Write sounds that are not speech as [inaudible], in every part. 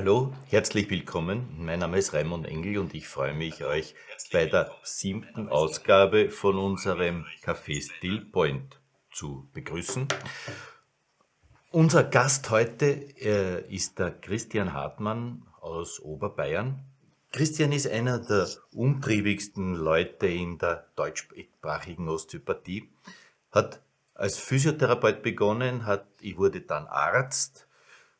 Hallo, herzlich willkommen. Mein Name ist Raimund Engel und ich freue mich, euch bei der siebten Ausgabe von unserem Café Still Point zu begrüßen. Unser Gast heute äh, ist der Christian Hartmann aus Oberbayern. Christian ist einer der umtriebigsten Leute in der deutschsprachigen Osteopathie, hat als Physiotherapeut begonnen, hat, ich wurde dann Arzt,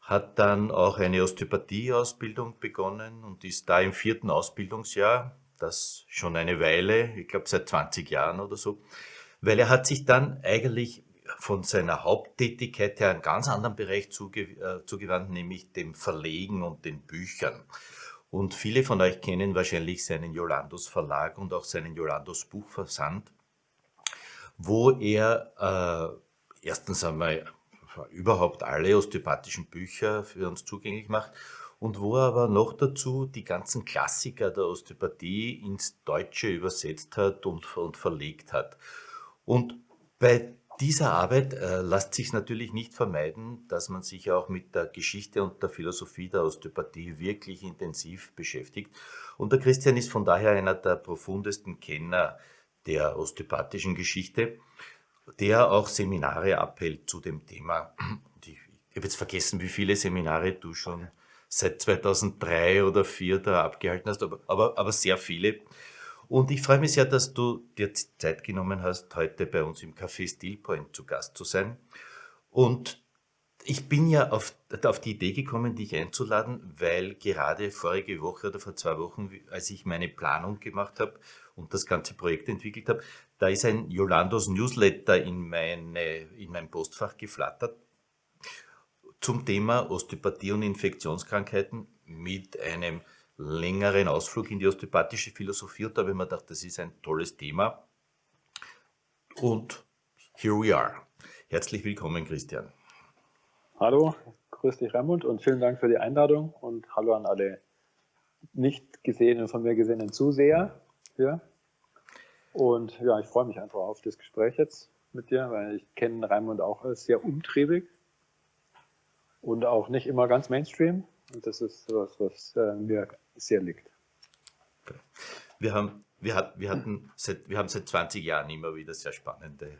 hat dann auch eine Osteopathie-Ausbildung begonnen und ist da im vierten Ausbildungsjahr, das schon eine Weile, ich glaube seit 20 Jahren oder so, weil er hat sich dann eigentlich von seiner Haupttätigkeit her einen ganz anderen Bereich zuge äh, zugewandt, nämlich dem Verlegen und den Büchern. Und viele von euch kennen wahrscheinlich seinen Jolandos Verlag und auch seinen Jolandos Buchversand, wo er äh, erstens einmal überhaupt alle osteopathischen Bücher für uns zugänglich macht und wo er aber noch dazu die ganzen Klassiker der Osteopathie ins Deutsche übersetzt hat und, und verlegt hat. Und bei dieser Arbeit äh, lässt sich natürlich nicht vermeiden, dass man sich auch mit der Geschichte und der Philosophie der Osteopathie wirklich intensiv beschäftigt. Und der Christian ist von daher einer der profundesten Kenner der osteopathischen Geschichte der auch Seminare abhält zu dem Thema. Ich, habe jetzt vergessen, wie viele Seminare du schon seit 2003 oder 2004 da abgehalten hast, aber, aber, aber sehr viele. Und ich freue mich sehr, dass du dir Zeit genommen hast, heute bei uns im Café Stillpoint zu Gast zu sein. Und ich bin ja auf, auf die Idee gekommen, dich einzuladen, weil gerade vorige Woche oder vor zwei Wochen, als ich meine Planung gemacht habe und das ganze Projekt entwickelt habe, da ist ein Jolandos Newsletter in, meine, in mein Postfach geflattert zum Thema Osteopathie und Infektionskrankheiten mit einem längeren Ausflug in die osteopathische Philosophie. Und da habe ich mir gedacht, das ist ein tolles Thema. Und here we are. Herzlich willkommen, Christian. Hallo, grüß dich, Raimund, und vielen Dank für die Einladung und hallo an alle nicht gesehenen, von mir gesehenen Zuseher. Ja. Und ja, ich freue mich einfach auf das Gespräch jetzt mit dir, weil ich kenne Raimund auch als sehr umtriebig und auch nicht immer ganz Mainstream. Und das ist was, was äh, mir sehr liegt. Wir haben, wir, hat, wir, hatten seit, wir haben seit 20 Jahren immer wieder sehr spannende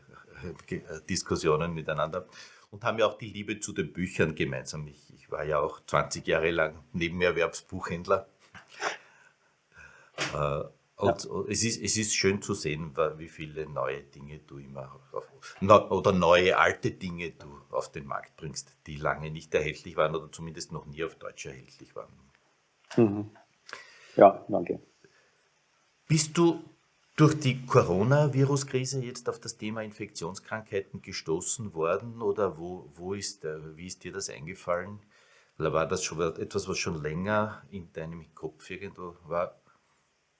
äh, Diskussionen miteinander und haben ja auch die Liebe zu den Büchern gemeinsam. Ich, ich war ja auch 20 Jahre lang Nebenerwerbsbuchhändler. Äh, und ja. es, ist, es ist schön zu sehen, wie viele neue Dinge du immer auf, oder neue alte Dinge du auf den Markt bringst, die lange nicht erhältlich waren oder zumindest noch nie auf Deutsch erhältlich waren. Mhm. Ja, danke. Bist du durch die Coronavirus-Krise jetzt auf das Thema Infektionskrankheiten gestoßen worden oder wo, wo ist, wie ist dir das eingefallen? War das schon etwas, was schon länger in deinem Kopf irgendwo war?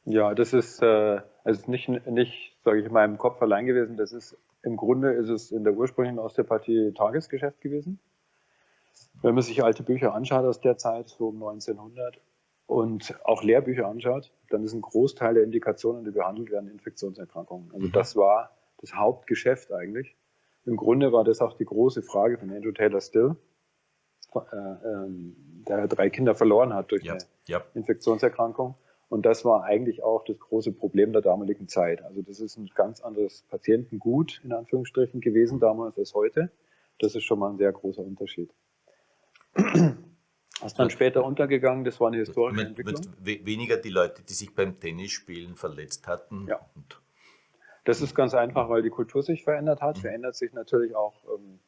Ja, das ist, äh, also nicht, nicht sage ich, in meinem Kopf allein gewesen. Das ist im Grunde ist es in der ursprünglichen Osteopathie Tagesgeschäft gewesen. Wenn man sich alte Bücher anschaut aus der Zeit, so um 1900, und auch Lehrbücher anschaut, dann ist ein Großteil der Indikationen, die behandelt werden, Infektionserkrankungen. Also mhm. das war das Hauptgeschäft eigentlich. Im Grunde war das auch die große Frage von Andrew Taylor Still, äh, ähm, der drei Kinder verloren hat durch ja, eine ja. Infektionserkrankung. Und das war eigentlich auch das große Problem der damaligen Zeit. Also das ist ein ganz anderes Patientengut in Anführungsstrichen gewesen damals als heute. Das ist schon mal ein sehr großer Unterschied. Was dann später untergegangen, das war eine historische Entwicklung. Weniger die Leute, die sich beim Tennisspielen verletzt hatten. Ja. das ist ganz einfach, weil die Kultur sich verändert hat. Mhm. Verändert sich natürlich auch, ähm,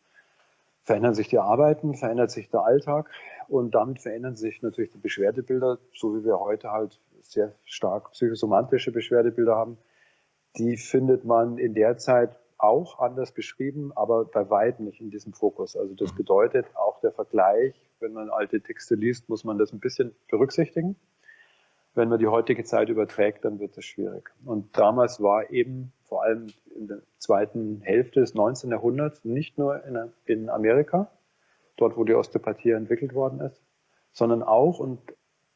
verändern sich die Arbeiten, verändert sich der Alltag und damit verändern sich natürlich die Beschwerdebilder, so wie wir heute halt sehr stark psychosomatische Beschwerdebilder haben, die findet man in der Zeit auch anders beschrieben, aber bei weitem nicht in diesem Fokus. Also das mhm. bedeutet auch der Vergleich, wenn man alte Texte liest, muss man das ein bisschen berücksichtigen. Wenn man die heutige Zeit überträgt, dann wird das schwierig. Und damals war eben vor allem in der zweiten Hälfte des 19. Jahrhunderts nicht nur in, in Amerika, dort wo die Osteopathie entwickelt worden ist, sondern auch und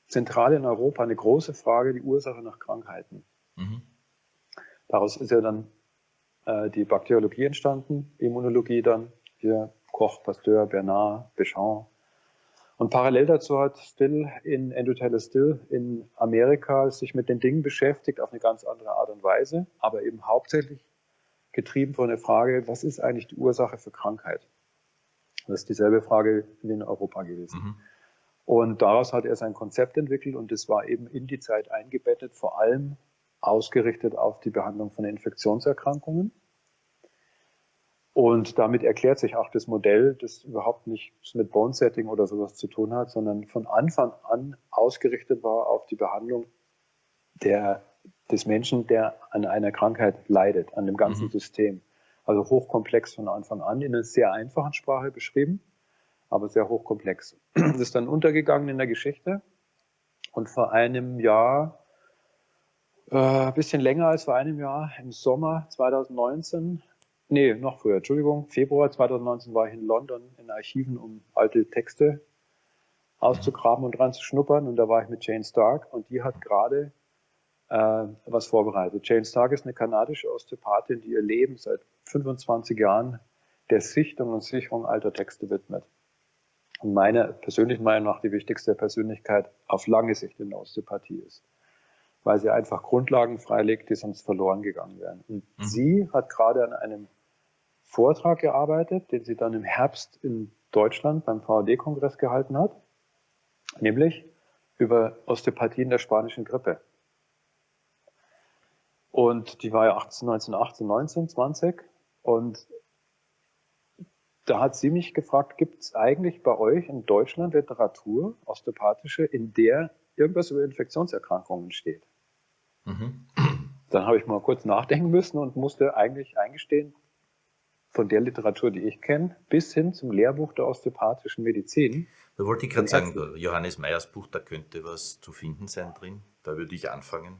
zentral in Europa eine große Frage, die Ursache nach Krankheiten. Mhm. Daraus ist ja dann äh, die Bakteriologie entstanden, Immunologie dann, hier Koch, Pasteur, Bernard, Béchamp Und parallel dazu hat Still in Taylor Still in Amerika sich mit den Dingen beschäftigt auf eine ganz andere Art und Weise, aber eben hauptsächlich getrieben von der Frage, was ist eigentlich die Ursache für Krankheit? Das ist dieselbe Frage wie in Europa gewesen. Mhm. Und daraus hat er sein Konzept entwickelt und es war eben in die Zeit eingebettet, vor allem ausgerichtet auf die Behandlung von Infektionserkrankungen. Und damit erklärt sich auch das Modell, das überhaupt nichts mit Bone Setting oder sowas zu tun hat, sondern von Anfang an ausgerichtet war auf die Behandlung der, des Menschen, der an einer Krankheit leidet, an dem ganzen mhm. System. Also hochkomplex von Anfang an, in einer sehr einfachen Sprache beschrieben, aber sehr hochkomplex. Das ist dann untergegangen in der Geschichte. Und vor einem Jahr, äh, ein bisschen länger als vor einem Jahr, im Sommer 2019, nee, noch früher, Entschuldigung, Februar 2019 war ich in London in Archiven, um alte Texte auszugraben und dran zu schnuppern. Und da war ich mit Jane Stark und die hat gerade äh, was vorbereitet. Jane Stark ist eine kanadische Osteopathin, die ihr Leben seit 25 Jahren der Sichtung und Sicherung alter Texte widmet. Und meiner persönlichen Meinung nach die wichtigste Persönlichkeit auf lange Sicht in der Osteopathie ist. Weil sie einfach Grundlagen freilegt, die sonst verloren gegangen wären. Und mhm. sie hat gerade an einem Vortrag gearbeitet, den sie dann im Herbst in Deutschland beim VAD-Kongress gehalten hat, nämlich über Osteopathie in der spanischen Grippe. Und die war ja 18, 1918, 19, 20. Und da hat sie mich gefragt, gibt es eigentlich bei euch in Deutschland Literatur, osteopathische, in der irgendwas über Infektionserkrankungen steht? Mhm. Dann habe ich mal kurz nachdenken müssen und musste eigentlich eingestehen, von der Literatur, die ich kenne, bis hin zum Lehrbuch der osteopathischen Medizin. Da wollte ich gerade sagen, Johannes Meyers Buch, da könnte was zu finden sein drin. Da würde ich anfangen.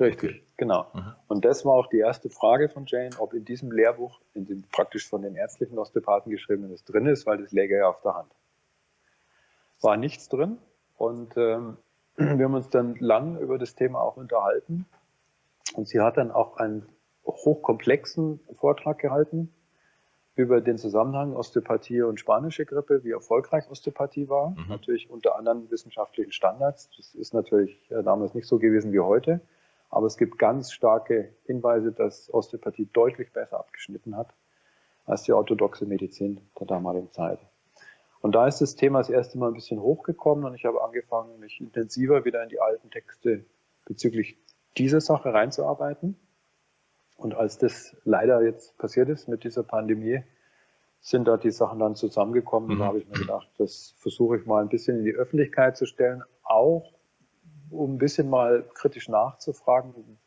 Richtig, genau. Mhm. Und das war auch die erste Frage von Jane, ob in diesem Lehrbuch, in dem praktisch von den ärztlichen Osteopathen geschrieben ist, drin ist, weil das läge ja auf der Hand. War nichts drin und ähm, wir haben uns dann lang über das Thema auch unterhalten und sie hat dann auch einen hochkomplexen Vortrag gehalten über den Zusammenhang Osteopathie und spanische Grippe, wie erfolgreich Osteopathie war, mhm. natürlich unter anderen wissenschaftlichen Standards. Das ist natürlich äh, damals nicht so gewesen wie heute. Aber es gibt ganz starke Hinweise, dass Osteopathie deutlich besser abgeschnitten hat als die orthodoxe Medizin der damaligen Zeit. Und da ist das Thema das erste Mal ein bisschen hochgekommen und ich habe angefangen, mich intensiver wieder in die alten Texte bezüglich dieser Sache reinzuarbeiten. Und als das leider jetzt passiert ist mit dieser Pandemie, sind da die Sachen dann zusammengekommen. Mhm. Und da habe ich mir gedacht, das versuche ich mal ein bisschen in die Öffentlichkeit zu stellen, auch um ein bisschen mal kritisch nachzufragen,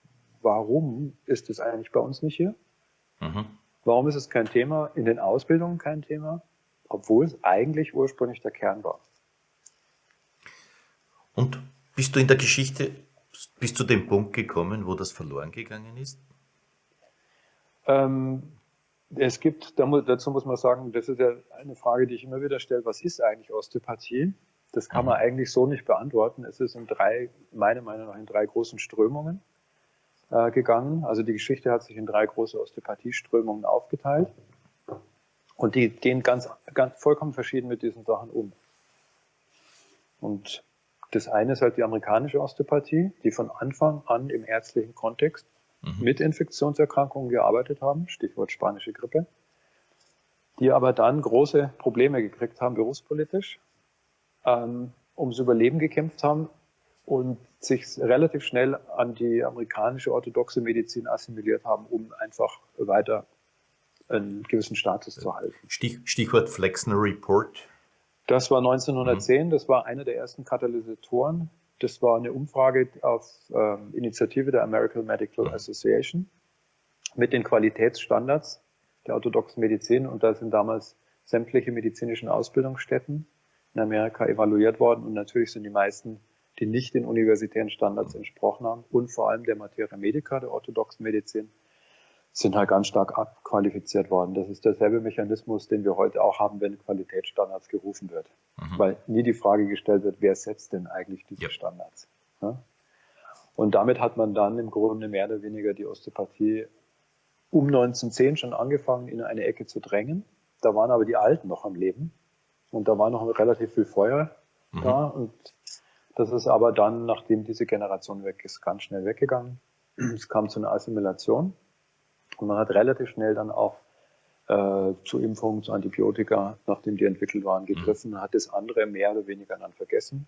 warum ist es eigentlich bei uns nicht hier? Mhm. Warum ist es kein Thema, in den Ausbildungen kein Thema, obwohl es eigentlich ursprünglich der Kern war? Und bist du in der Geschichte bis zu dem Punkt gekommen, wo das verloren gegangen ist? Ähm, es gibt, dazu muss man sagen, das ist ja eine Frage, die ich immer wieder stelle, was ist eigentlich Osteopathie? Das kann man mhm. eigentlich so nicht beantworten. Es ist in drei, meiner Meinung nach, in drei großen Strömungen äh, gegangen. Also die Geschichte hat sich in drei große Osteopathieströmungen aufgeteilt. Und die gehen ganz, ganz vollkommen verschieden mit diesen Sachen um. Und das eine ist halt die amerikanische Osteopathie, die von Anfang an im ärztlichen Kontext mhm. mit Infektionserkrankungen gearbeitet haben, Stichwort spanische Grippe, die aber dann große Probleme gekriegt haben berufspolitisch, ähm, ums Überleben gekämpft haben und sich relativ schnell an die amerikanische orthodoxe Medizin assimiliert haben, um einfach weiter einen gewissen Status zu halten. Stich, Stichwort Flexner Report. Das war 1910, mhm. das war einer der ersten Katalysatoren. Das war eine Umfrage auf ähm, Initiative der American Medical mhm. Association mit den Qualitätsstandards der orthodoxen Medizin und da sind damals sämtliche medizinischen Ausbildungsstätten in Amerika evaluiert worden und natürlich sind die meisten, die nicht den universitären Standards entsprochen haben und vor allem der Materia Medica, der orthodoxen Medizin, sind halt ganz stark abqualifiziert worden. Das ist derselbe Mechanismus, den wir heute auch haben, wenn Qualitätsstandards gerufen wird. Mhm. Weil nie die Frage gestellt wird, wer setzt denn eigentlich diese ja. Standards? Ja? Und damit hat man dann im Grunde mehr oder weniger die Osteopathie um 1910 schon angefangen, in eine Ecke zu drängen. Da waren aber die Alten noch am Leben Und da war noch relativ viel Feuer mhm. da. Und das ist aber dann, nachdem diese Generation weg ist, ganz schnell weggegangen. Es kam zu einer Assimilation. Und man hat relativ schnell dann auch äh, zu Impfungen, zu Antibiotika, nachdem die entwickelt waren, gegriffen, hat das andere mehr oder weniger dann vergessen.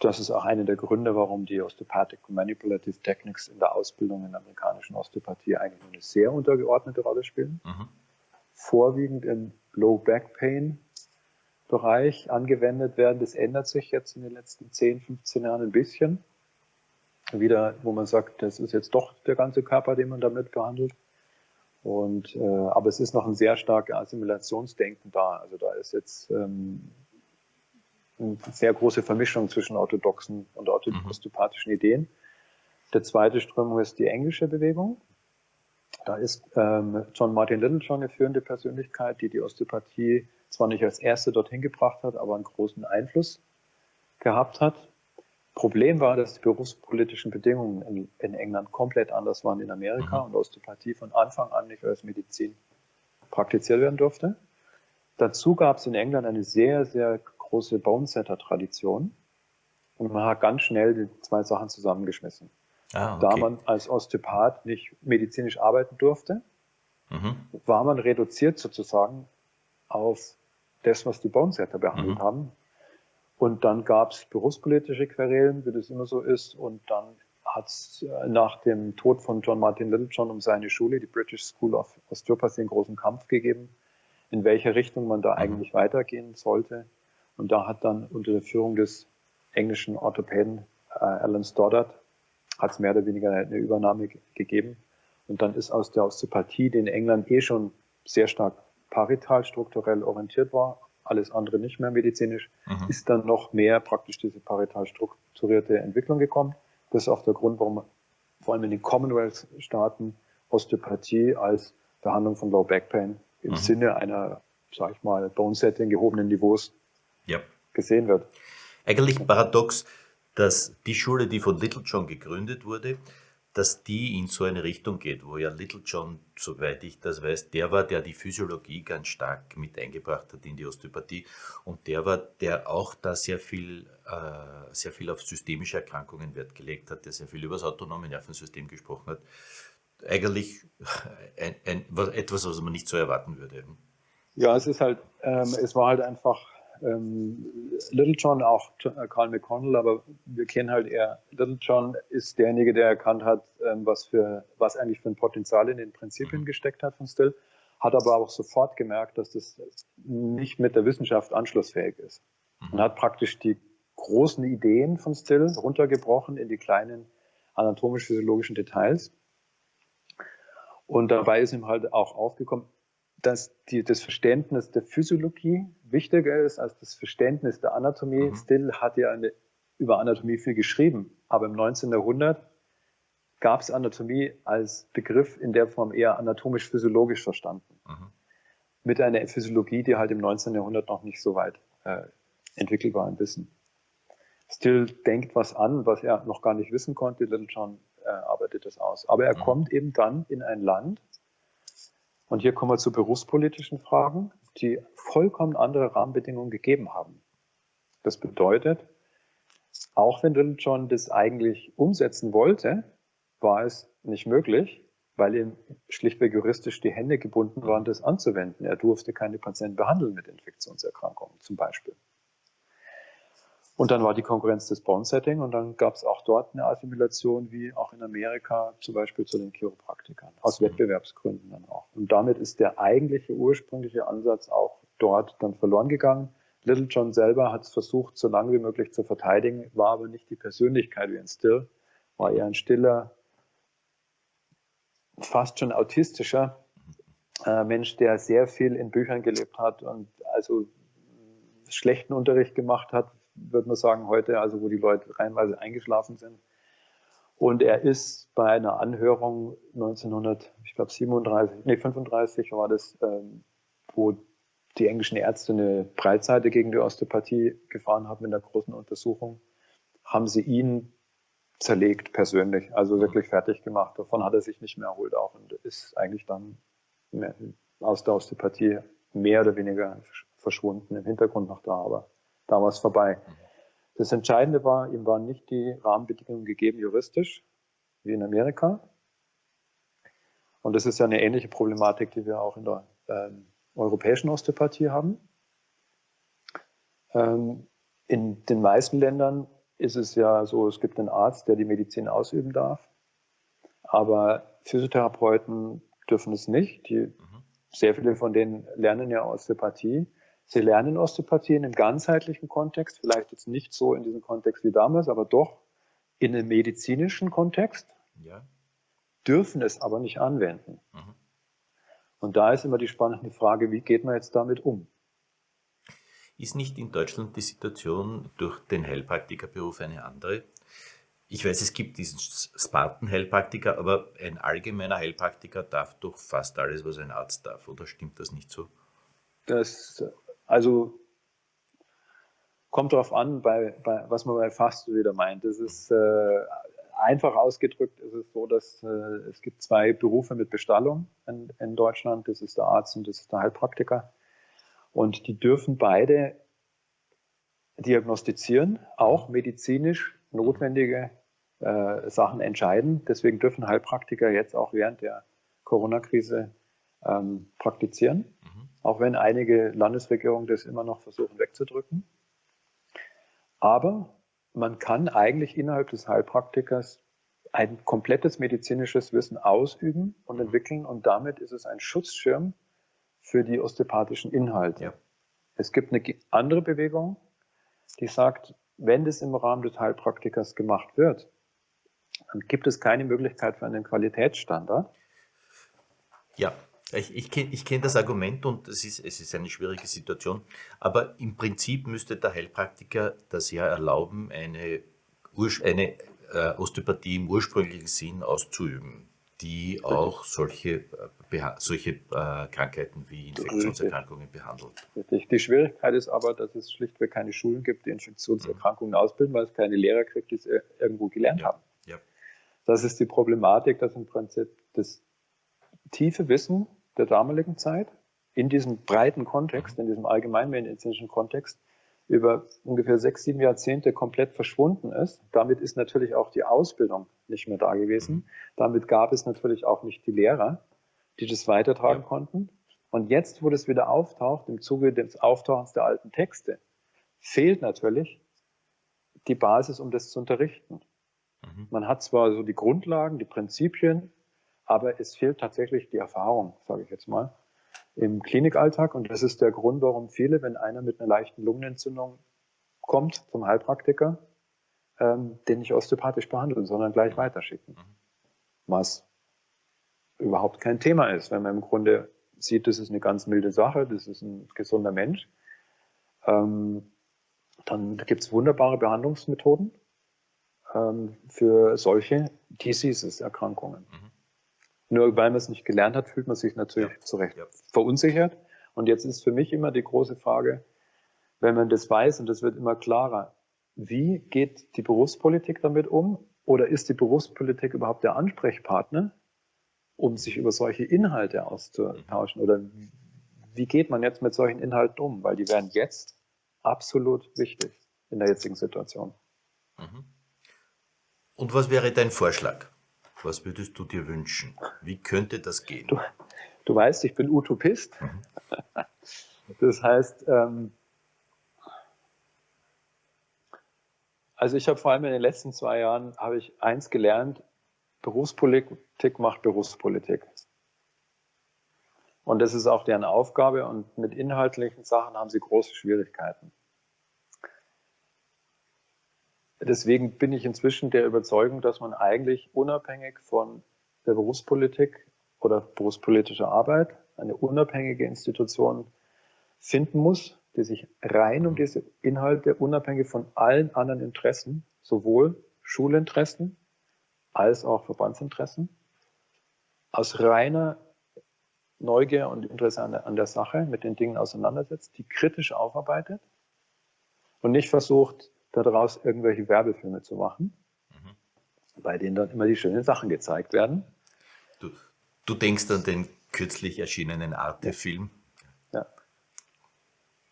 Das ist auch einer der Gründe, warum die Osteopathic Manipulative Techniques in der Ausbildung in der amerikanischen Osteopathie eigentlich eine sehr untergeordnete Rolle spielen. Mhm. Vorwiegend im Low Back Pain Bereich angewendet werden. Das ändert sich jetzt in den letzten 10, 15 Jahren ein bisschen. Wieder, wo man sagt, das ist jetzt doch der ganze Körper, den man damit behandelt. Und, äh, aber es ist noch ein sehr starkes Assimilationsdenken da. Also da ist jetzt ähm, eine sehr große Vermischung zwischen orthodoxen und mhm. osteopathischen mhm. Ideen. Der zweite Strömung ist die englische Bewegung. Da ist ähm, John Martin Littlejohn eine führende Persönlichkeit, die die Osteopathie zwar nicht als erste dorthin gebracht hat, aber einen großen Einfluss gehabt hat. Problem war, dass die berufspolitischen Bedingungen in, in England komplett anders waren in Amerika mhm. und Osteopathie von Anfang an nicht als Medizin praktiziert werden durfte. Dazu gab es in England eine sehr, sehr große Bonesetter-Tradition und man hat ganz schnell die zwei Sachen zusammengeschmissen. Ah, okay. Da man als Osteopath nicht medizinisch arbeiten durfte, mhm. war man reduziert sozusagen auf das, was die Bonesetter behandelt mhm. haben. Und dann gab es berufspolitische Querelen, wie das immer so ist. Und dann hat es äh, nach dem Tod von John Martin Littlejohn um seine Schule, die British School of Osteopathy, einen großen Kampf gegeben, in welche Richtung man da mhm. eigentlich weitergehen sollte. Und da hat dann unter der Führung des englischen Orthopäden äh, Alan Stoddard hat es mehr oder weniger eine Übernahme gegeben. Und dann ist aus der Osteopathie, die in England eh schon sehr stark parital strukturell orientiert war, alles andere nicht mehr medizinisch, mhm. ist dann noch mehr praktisch diese parital strukturierte Entwicklung gekommen. Das ist auch der Grund, warum vor allem in den Commonwealth-Staaten Osteopathie als Behandlung von Low Back Pain im mhm. Sinne einer, sag ich mal, Bone-Setting gehobenen Niveaus ja. gesehen wird. Eigentlich paradox, dass die Schule, die von Little John gegründet wurde, dass die in so eine Richtung geht, wo ja Little John, soweit ich das weiß, der war, der die Physiologie ganz stark mit eingebracht hat in die Osteopathie und der war, der auch da sehr viel, äh, sehr viel auf systemische Erkrankungen Wert gelegt hat, der sehr viel über das autonome Nervensystem gesprochen hat. Eigentlich ein, ein, etwas, was man nicht so erwarten würde. Ja, es ist halt, ähm, es war halt einfach ähm, Little John, auch Carl McConnell, aber wir kennen halt eher, Little John ist derjenige, der erkannt hat, ähm, was, für, was eigentlich für ein Potenzial in den Prinzipien gesteckt hat von Still, hat aber auch sofort gemerkt, dass das nicht mit der Wissenschaft anschlussfähig ist. Und hat praktisch die großen Ideen von Still runtergebrochen in die kleinen anatomisch-physiologischen Details. Und dabei ist ihm halt auch aufgekommen, dass die, das Verständnis der Physiologie wichtiger ist als das Verständnis der Anatomie. Mhm. Still hat ja eine, über Anatomie viel geschrieben, aber im 19. Jahrhundert gab es Anatomie als Begriff in der Form eher anatomisch-physiologisch verstanden. Mhm. Mit einer Physiologie, die halt im 19. Jahrhundert noch nicht so weit äh, entwickelt war im Wissen. Still denkt was an, was er noch gar nicht wissen konnte. Little John äh, arbeitet das aus. Aber er mhm. kommt eben dann in ein Land, und hier kommen wir zu berufspolitischen Fragen, die vollkommen andere Rahmenbedingungen gegeben haben. Das bedeutet, auch wenn Little John das eigentlich umsetzen wollte, war es nicht möglich, weil ihm schlichtweg juristisch die Hände gebunden waren, das anzuwenden. Er durfte keine Patienten behandeln mit Infektionserkrankungen zum Beispiel. Und dann war die Konkurrenz des Bond-Setting und dann gab es auch dort eine Assimilation, wie auch in Amerika, zum Beispiel zu den Chiropraktikern, aus Wettbewerbsgründen dann auch. Und damit ist der eigentliche ursprüngliche Ansatz auch dort dann verloren gegangen. Little John selber hat es versucht, so lange wie möglich zu verteidigen, war aber nicht die Persönlichkeit wie ein Still, war eher ein stiller, fast schon autistischer äh, Mensch, der sehr viel in Büchern gelebt hat und also schlechten Unterricht gemacht hat, würde man sagen, heute, also wo die Leute reinweise eingeschlafen sind. Und er ist bei einer Anhörung 1937, nee, 35 war das, ähm, wo die englischen Ärzte eine Breitseite gegen die Osteopathie gefahren haben in der großen Untersuchung, haben sie ihn zerlegt persönlich, also wirklich fertig gemacht. Davon hat er sich nicht mehr erholt auch und ist eigentlich dann aus der Osteopathie mehr oder weniger verschwunden, im Hintergrund noch da, aber da war es vorbei. Das Entscheidende war, ihm waren nicht die Rahmenbedingungen gegeben juristisch, wie in Amerika. Und das ist ja eine ähnliche Problematik, die wir auch in der ähm, europäischen Osteopathie haben. Ähm, in den meisten Ländern ist es ja so, es gibt einen Arzt, der die Medizin ausüben darf, aber Physiotherapeuten dürfen es nicht. Die, mhm. Sehr viele von denen lernen ja Osteopathie. Sie lernen Osteopathie in einem ganzheitlichen Kontext, vielleicht jetzt nicht so in diesem Kontext wie damals, aber doch in einem medizinischen Kontext, ja. dürfen es aber nicht anwenden. Mhm. Und da ist immer die spannende Frage, wie geht man jetzt damit um? Ist nicht in Deutschland die Situation durch den Heilpraktikerberuf eine andere? Ich weiß, es gibt diesen Spartan-Heilpraktiker, aber ein allgemeiner Heilpraktiker darf doch fast alles, was ein Arzt darf, oder stimmt das nicht so? Das, also kommt darauf an, bei, bei, was man bei fast wieder meint. Das ist äh, einfach ausgedrückt, ist es so, dass äh, es gibt zwei Berufe mit Bestallung in, in Deutschland. Das ist der Arzt und das ist der Heilpraktiker. Und die dürfen beide diagnostizieren, auch medizinisch notwendige äh, Sachen entscheiden. Deswegen dürfen Heilpraktiker jetzt auch während der Corona-Krise ähm, praktizieren, mhm. Auch wenn einige Landesregierungen das immer noch versuchen wegzudrücken. Aber man kann eigentlich innerhalb des Heilpraktikers ein komplettes medizinisches Wissen ausüben und mhm. entwickeln und damit ist es ein Schutzschirm für die osteopathischen Inhalte. Ja. Es gibt eine andere Bewegung, die sagt, wenn das im Rahmen des Heilpraktikers gemacht wird, dann gibt es keine Möglichkeit für einen Qualitätsstandard. Ja, ich, ich kenne kenn das Argument und es ist, es ist eine schwierige Situation, aber im Prinzip müsste der Heilpraktiker das ja erlauben, eine, eine äh, Osteopathie im ursprünglichen Sinn auszuüben die auch solche, äh, solche äh, Krankheiten wie Infektionserkrankungen behandelt. Richtig. Die Schwierigkeit ist aber, dass es schlichtweg keine Schulen gibt, die Infektionserkrankungen mhm. ausbilden, weil es keine Lehrer gibt, die es irgendwo gelernt ja. haben. Ja. Das ist die Problematik, dass im Prinzip das tiefe Wissen der damaligen Zeit in diesem breiten Kontext, mhm. in diesem allgemeinmedizinischen Kontext, über ungefähr sechs, sieben Jahrzehnte komplett verschwunden ist. Damit ist natürlich auch die Ausbildung nicht mehr da gewesen. Damit gab es natürlich auch nicht die Lehrer, die das weitertragen ja. konnten. Und jetzt, wo das wieder auftaucht, im Zuge des Auftauchens der alten Texte, fehlt natürlich die Basis, um das zu unterrichten. Mhm. Man hat zwar so die Grundlagen, die Prinzipien, aber es fehlt tatsächlich die Erfahrung, sage ich jetzt mal im Klinikalltag. Und das ist der Grund, warum viele, wenn einer mit einer leichten Lungenentzündung kommt zum Heilpraktiker, ähm, den nicht osteopathisch behandeln, sondern gleich weiterschicken. Was überhaupt kein Thema ist, wenn man im Grunde sieht, das ist eine ganz milde Sache, das ist ein gesunder Mensch. Ähm, dann gibt es wunderbare Behandlungsmethoden ähm, für solche Diseases, Erkrankungen. Mhm. Nur weil man es nicht gelernt hat, fühlt man sich natürlich ja. zu Recht ja. verunsichert. Und jetzt ist für mich immer die große Frage, wenn man das weiß und das wird immer klarer, wie geht die Berufspolitik damit um? Oder ist die Berufspolitik überhaupt der Ansprechpartner, um sich über solche Inhalte auszutauschen? Oder wie geht man jetzt mit solchen Inhalten um? Weil die werden jetzt absolut wichtig in der jetzigen Situation. Mhm. Und was wäre dein Vorschlag? Was würdest du dir wünschen? Wie könnte das gehen? Du, du weißt, ich bin Utopist. Mhm. [laughs] Das heißt, ähm, also ich habe vor allem in den letzten zwei Jahren habe ich eins gelernt: Berufspolitik macht Berufspolitik. Und das ist auch deren Aufgabe. Und mit inhaltlichen Sachen haben sie große Schwierigkeiten. Deswegen bin ich inzwischen der Überzeugung, dass man eigentlich unabhängig von der Berufspolitik oder berufspolitischer Arbeit eine unabhängige Institution finden muss, die sich rein um diese Inhalte unabhängig von allen anderen Interessen, sowohl Schulinteressen als auch Verbandsinteressen, aus reiner Neugier und Interesse an der, an der Sache mit den Dingen auseinandersetzt, die kritisch aufarbeitet und nicht versucht, daraus irgendwelche Werbefilme zu machen, mhm. bei denen dann immer die schönen Sachen gezeigt werden. Du, du denkst an den kürzlich erschienenen Arte-Film. Ja.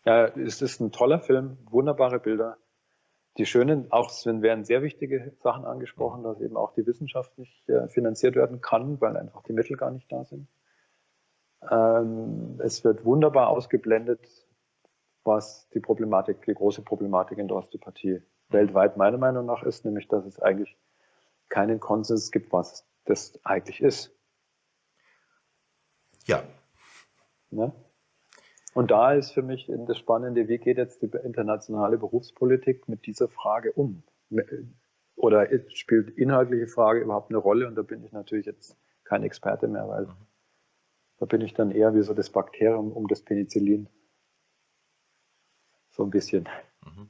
Ja, es ist ein toller Film, wunderbare Bilder. Die schönen, auch es werden sehr wichtige Sachen angesprochen, dass eben auch die Wissenschaft nicht äh, finanziert werden kann, weil einfach die Mittel gar nicht da sind. Ähm, es wird wunderbar ausgeblendet, was die Problematik, die große Problematik in der Osteopathie weltweit meiner Meinung nach ist, nämlich dass es eigentlich keinen Konsens gibt, was das eigentlich ist. Ja. Ne? Und da ist für mich das Spannende, wie geht jetzt die internationale Berufspolitik mit dieser Frage um? Oder spielt inhaltliche Frage überhaupt eine Rolle? Und da bin ich natürlich jetzt kein Experte mehr, weil mhm. da bin ich dann eher wie so das Bakterium um das Penicillin. So ein bisschen. Mhm.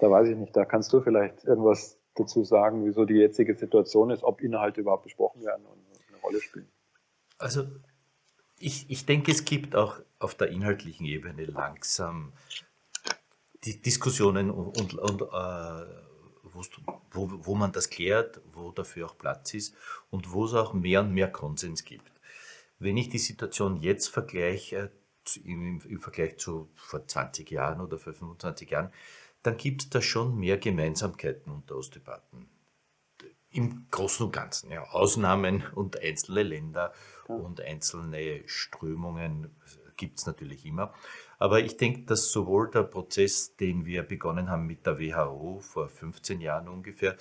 Da weiß ich nicht, da kannst du vielleicht irgendwas dazu sagen, wieso die jetzige Situation ist, ob Inhalte überhaupt besprochen werden und eine Rolle spielen. Also ich, ich denke, es gibt auch auf der inhaltlichen Ebene langsam die Diskussionen und, und, und äh, wo, wo man das klärt, wo dafür auch Platz ist und wo es auch mehr und mehr Konsens gibt. Wenn ich die Situation jetzt vergleiche, im, im Vergleich zu vor 20 Jahren oder vor 25 Jahren, dann gibt es da schon mehr Gemeinsamkeiten unter Osteopathen. Im Großen und Ganzen. Ja. Ausnahmen und einzelne Länder ja. und einzelne Strömungen gibt es natürlich immer. Aber ich denke, dass sowohl der Prozess, den wir begonnen haben mit der WHO vor 15 Jahren ungefähr,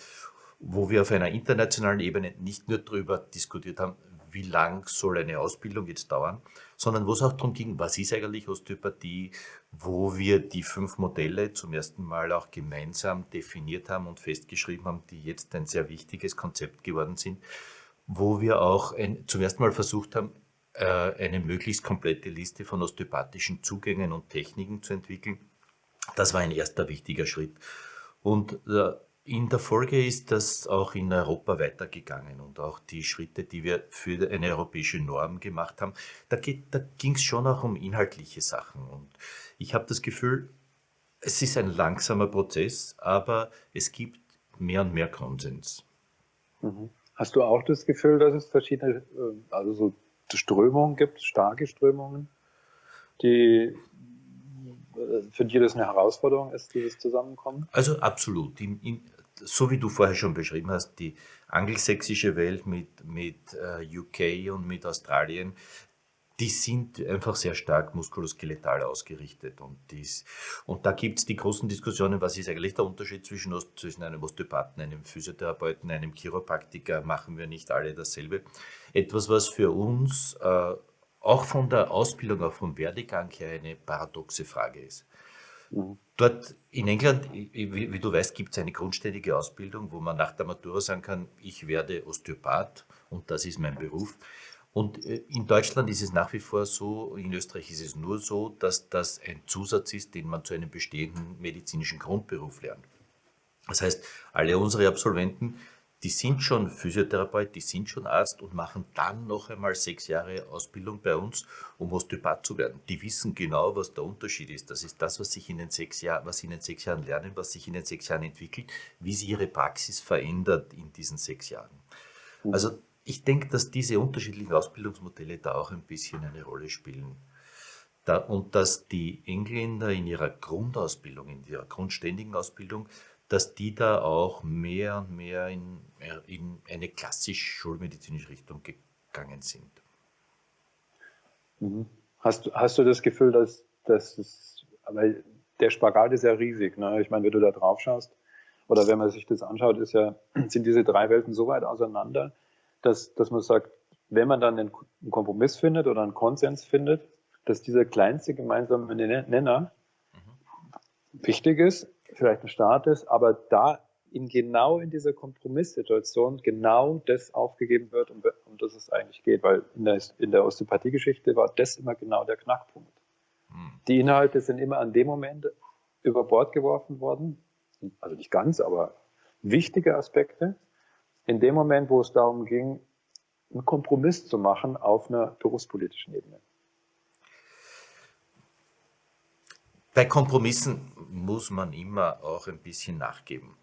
wo wir auf einer internationalen Ebene nicht nur darüber diskutiert haben, wie lang soll eine Ausbildung jetzt dauern, sondern wo es auch darum ging, was ist eigentlich Osteopathie, wo wir die fünf Modelle zum ersten Mal auch gemeinsam definiert haben und festgeschrieben haben, die jetzt ein sehr wichtiges Konzept geworden sind, wo wir auch ein, zum ersten Mal versucht haben, äh, eine möglichst komplette Liste von osteopathischen Zugängen und Techniken zu entwickeln. Das war ein erster wichtiger Schritt. Und äh, in der Folge ist das auch in Europa weitergegangen und auch die Schritte, die wir für eine europäische Norm gemacht haben, da, da ging es schon auch um inhaltliche Sachen. Und ich habe das Gefühl, es ist ein langsamer Prozess, aber es gibt mehr und mehr Konsens. Mhm. Hast du auch das Gefühl, dass es verschiedene, äh, also so Strömungen gibt, starke Strömungen, die für die das eine Herausforderung ist, dieses Zusammenkommen? Also absolut. In, in, so wie du vorher schon beschrieben hast, die angelsächsische Welt mit, mit äh, UK und mit Australien, die sind einfach sehr stark muskuloskeletal ausgerichtet. Und, dies, und da gibt es die großen Diskussionen, was ist eigentlich der Unterschied zwischen, zwischen einem Osteopathen, einem Physiotherapeuten, einem Chiropraktiker, machen wir nicht alle dasselbe. Etwas, was für uns äh, auch von der Ausbildung, auch vom Werdegang her eine paradoxe Frage ist. Mhm. Dort in England, wie, wie du weißt, gibt es eine grundständige Ausbildung, wo man nach der Matura sagen kann, ich werde Osteopath und das ist mein Beruf. Und äh, in Deutschland ist es nach wie vor so, in Österreich ist es nur so, dass das ein Zusatz ist, den man zu einem bestehenden medizinischen Grundberuf lernt. Das heißt, alle unsere Absolventen die sind schon Physiotherapeut, die sind schon Arzt und machen dann noch einmal sechs Jahre Ausbildung bei uns, um Osteopath zu werden. Die wissen genau, was der Unterschied ist. Das ist das, was sich in den sechs Jahren, was sie in den sechs Jahren lernen, was sich in den sechs Jahren entwickelt, wie sie ihre Praxis verändert in diesen sechs Jahren. Mhm. Also ich denke, dass diese unterschiedlichen Ausbildungsmodelle da auch ein bisschen eine Rolle spielen. Da, und dass die Engländer in ihrer Grundausbildung, in ihrer grundständigen Ausbildung dass die da auch mehr und mehr in, in eine klassisch schulmedizinische Richtung gegangen sind. Mhm. Hast, hast du das Gefühl, dass, dass es, weil der Spagat ist ja riesig, ne? ich meine, wenn du da drauf schaust, oder wenn man sich das anschaut, ist ja, [clears throat] sind diese drei Welten so weit auseinander, dass, dass man sagt, wenn man dann einen Kompromiss findet oder einen Konsens findet, dass dieser kleinste gemeinsame Nenner mhm. wichtig ist, vielleicht ein Staat ist, aber da in genau in dieser Kompromisssituation genau das aufgegeben wird, um, um das es eigentlich geht, weil in der, in der Osteopathie-Geschichte war das immer genau der Knackpunkt. Hm. Die Inhalte sind immer an dem Moment über Bord geworfen worden, also nicht ganz, aber wichtige Aspekte, in dem Moment, wo es darum ging, einen Kompromiss zu machen auf einer berufspolitischen Ebene. Bei Kompromissen muss man immer auch ein bisschen nachgeben.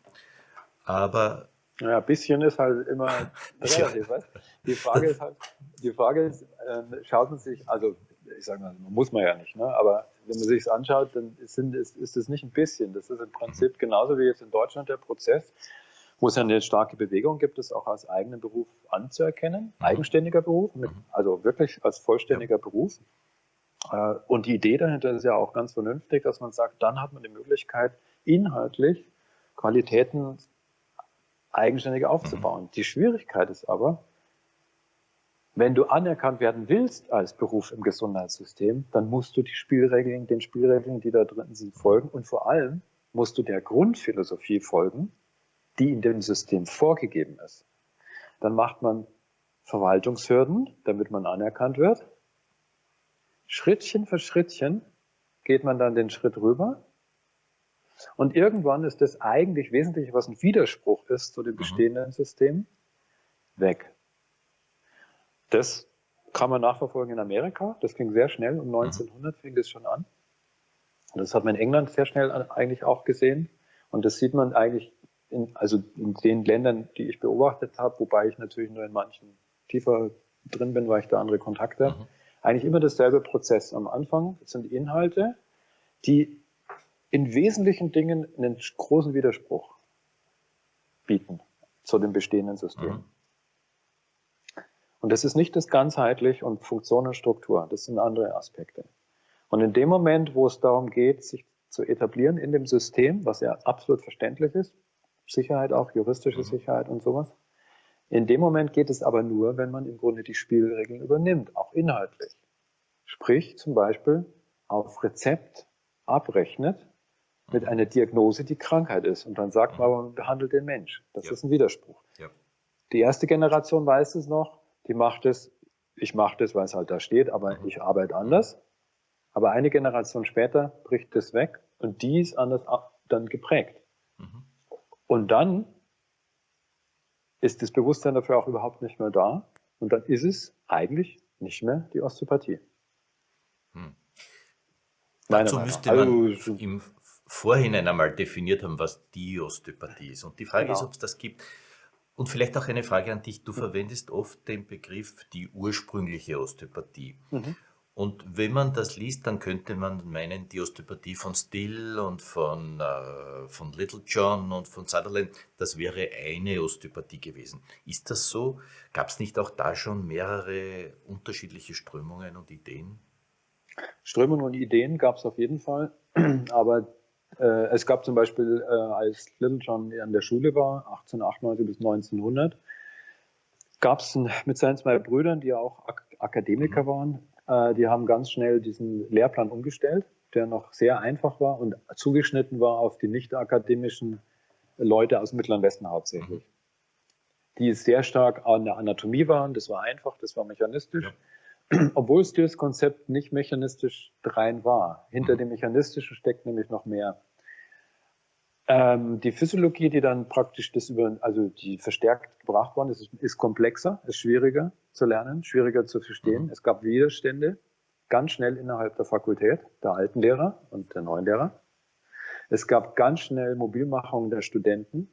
Aber ja, ein bisschen ist halt immer [laughs] relativ. ja. Die Frage ist halt, die Frage ist, äh, schaut man sich, also ich sage mal, muss man ja nicht, ne? aber wenn man sich es anschaut, dann ist, ist, ist es nicht ein bisschen. Das ist im Prinzip genauso wie jetzt in Deutschland der Prozess, wo es ja eine starke Bewegung gibt, es auch als eigenen Beruf anzuerkennen, mhm. eigenständiger Beruf, mit, mhm. also wirklich als vollständiger ja. Beruf. Äh, und die Idee dahinter ist ja auch ganz vernünftig, dass man sagt, dann hat man die Möglichkeit, inhaltlich Qualitäten eigenständig aufzubauen. Mhm. Die Schwierigkeit ist aber, wenn du anerkannt werden willst als Beruf im Gesundheitssystem, dann musst du die Spielregeln, den Spielregeln, die da drin sind, folgen und vor allem musst du der Grundphilosophie folgen, die in dem System vorgegeben ist. Dann macht man Verwaltungshürden, damit man anerkannt wird. Schrittchen für Schrittchen geht man dann den Schritt rüber. Und irgendwann ist das eigentlich Wesentliche, was ein Widerspruch ist zu dem mhm. bestehenden System, weg. Das kann man nachverfolgen in Amerika. Das ging sehr schnell. Um 1900 mhm. fing das schon an. Das hat man in England sehr schnell eigentlich auch gesehen. Und das sieht man eigentlich in, also in den Ländern, die ich beobachtet habe, wobei ich natürlich nur in manchen tiefer drin bin, weil ich da andere Kontakte habe. Mhm. Eigentlich immer dasselbe Prozess. Am Anfang sind Inhalte, die in wesentlichen Dingen einen großen Widerspruch bieten zu dem bestehenden System. Mhm. Und das ist nicht das ganzheitlich und Funktion und Struktur, das sind andere Aspekte. Und in dem Moment, wo es darum geht, sich zu etablieren in dem System, was ja absolut verständlich ist, Sicherheit auch, juristische mhm. Sicherheit und sowas, in dem Moment geht es aber nur, wenn man im Grunde die Spielregeln übernimmt, auch inhaltlich. Sprich zum Beispiel auf Rezept abrechnet mit einer Diagnose, die Krankheit ist. Und dann sagt man, man behandelt den Mensch. Das ja. ist ein Widerspruch. Ja. Die erste Generation weiß es noch, die macht es, ich mache das, weil es halt da steht, aber mhm. ich arbeite anders. Aber eine Generation später bricht das weg und die ist anders dann geprägt. Mhm. Und dann ist das Bewusstsein dafür auch überhaupt nicht mehr da. Und dann ist es eigentlich nicht mehr die Osteopathie. Hm. Dazu müsste man also, im Vorhinein einmal definiert haben, was die Osteopathie ist. Und die Frage genau. ist, ob es das gibt. Und vielleicht auch eine Frage an dich. Du verwendest oft den Begriff die ursprüngliche Osteopathie. Mhm. Und wenn man das liest, dann könnte man meinen, die Osteopathie von Still und von, äh, von Little John und von Sutherland, das wäre eine Osteopathie gewesen. Ist das so? Gab es nicht auch da schon mehrere unterschiedliche Strömungen und Ideen? Strömungen und Ideen gab es auf jeden Fall, [clears throat] aber äh, es gab zum Beispiel, äh, als Little John an der Schule war, 1898 bis 1900, gab es mit seinen zwei Brüdern, die ja auch Ak Akademiker mhm. waren, die haben ganz schnell diesen Lehrplan umgestellt, der noch sehr einfach war und zugeschnitten war auf die nicht akademischen Leute aus Mittleren Westen hauptsächlich. Mhm. Die sehr stark an der Anatomie waren, das war einfach, das war mechanistisch. Ja. [clears throat] Obwohl es das Konzept nicht mechanistisch rein war. Hinter mhm. dem Mechanistischen steckt nämlich noch mehr. Ähm, die Physiologie, die dann praktisch das über, also die verstärkt gebracht worden ist, ist komplexer, ist schwieriger zu lernen, schwieriger zu verstehen. Mhm. Es gab Widerstände ganz schnell innerhalb der Fakultät, der alten Lehrer und der neuen Lehrer. Es gab ganz schnell Mobilmachung der Studenten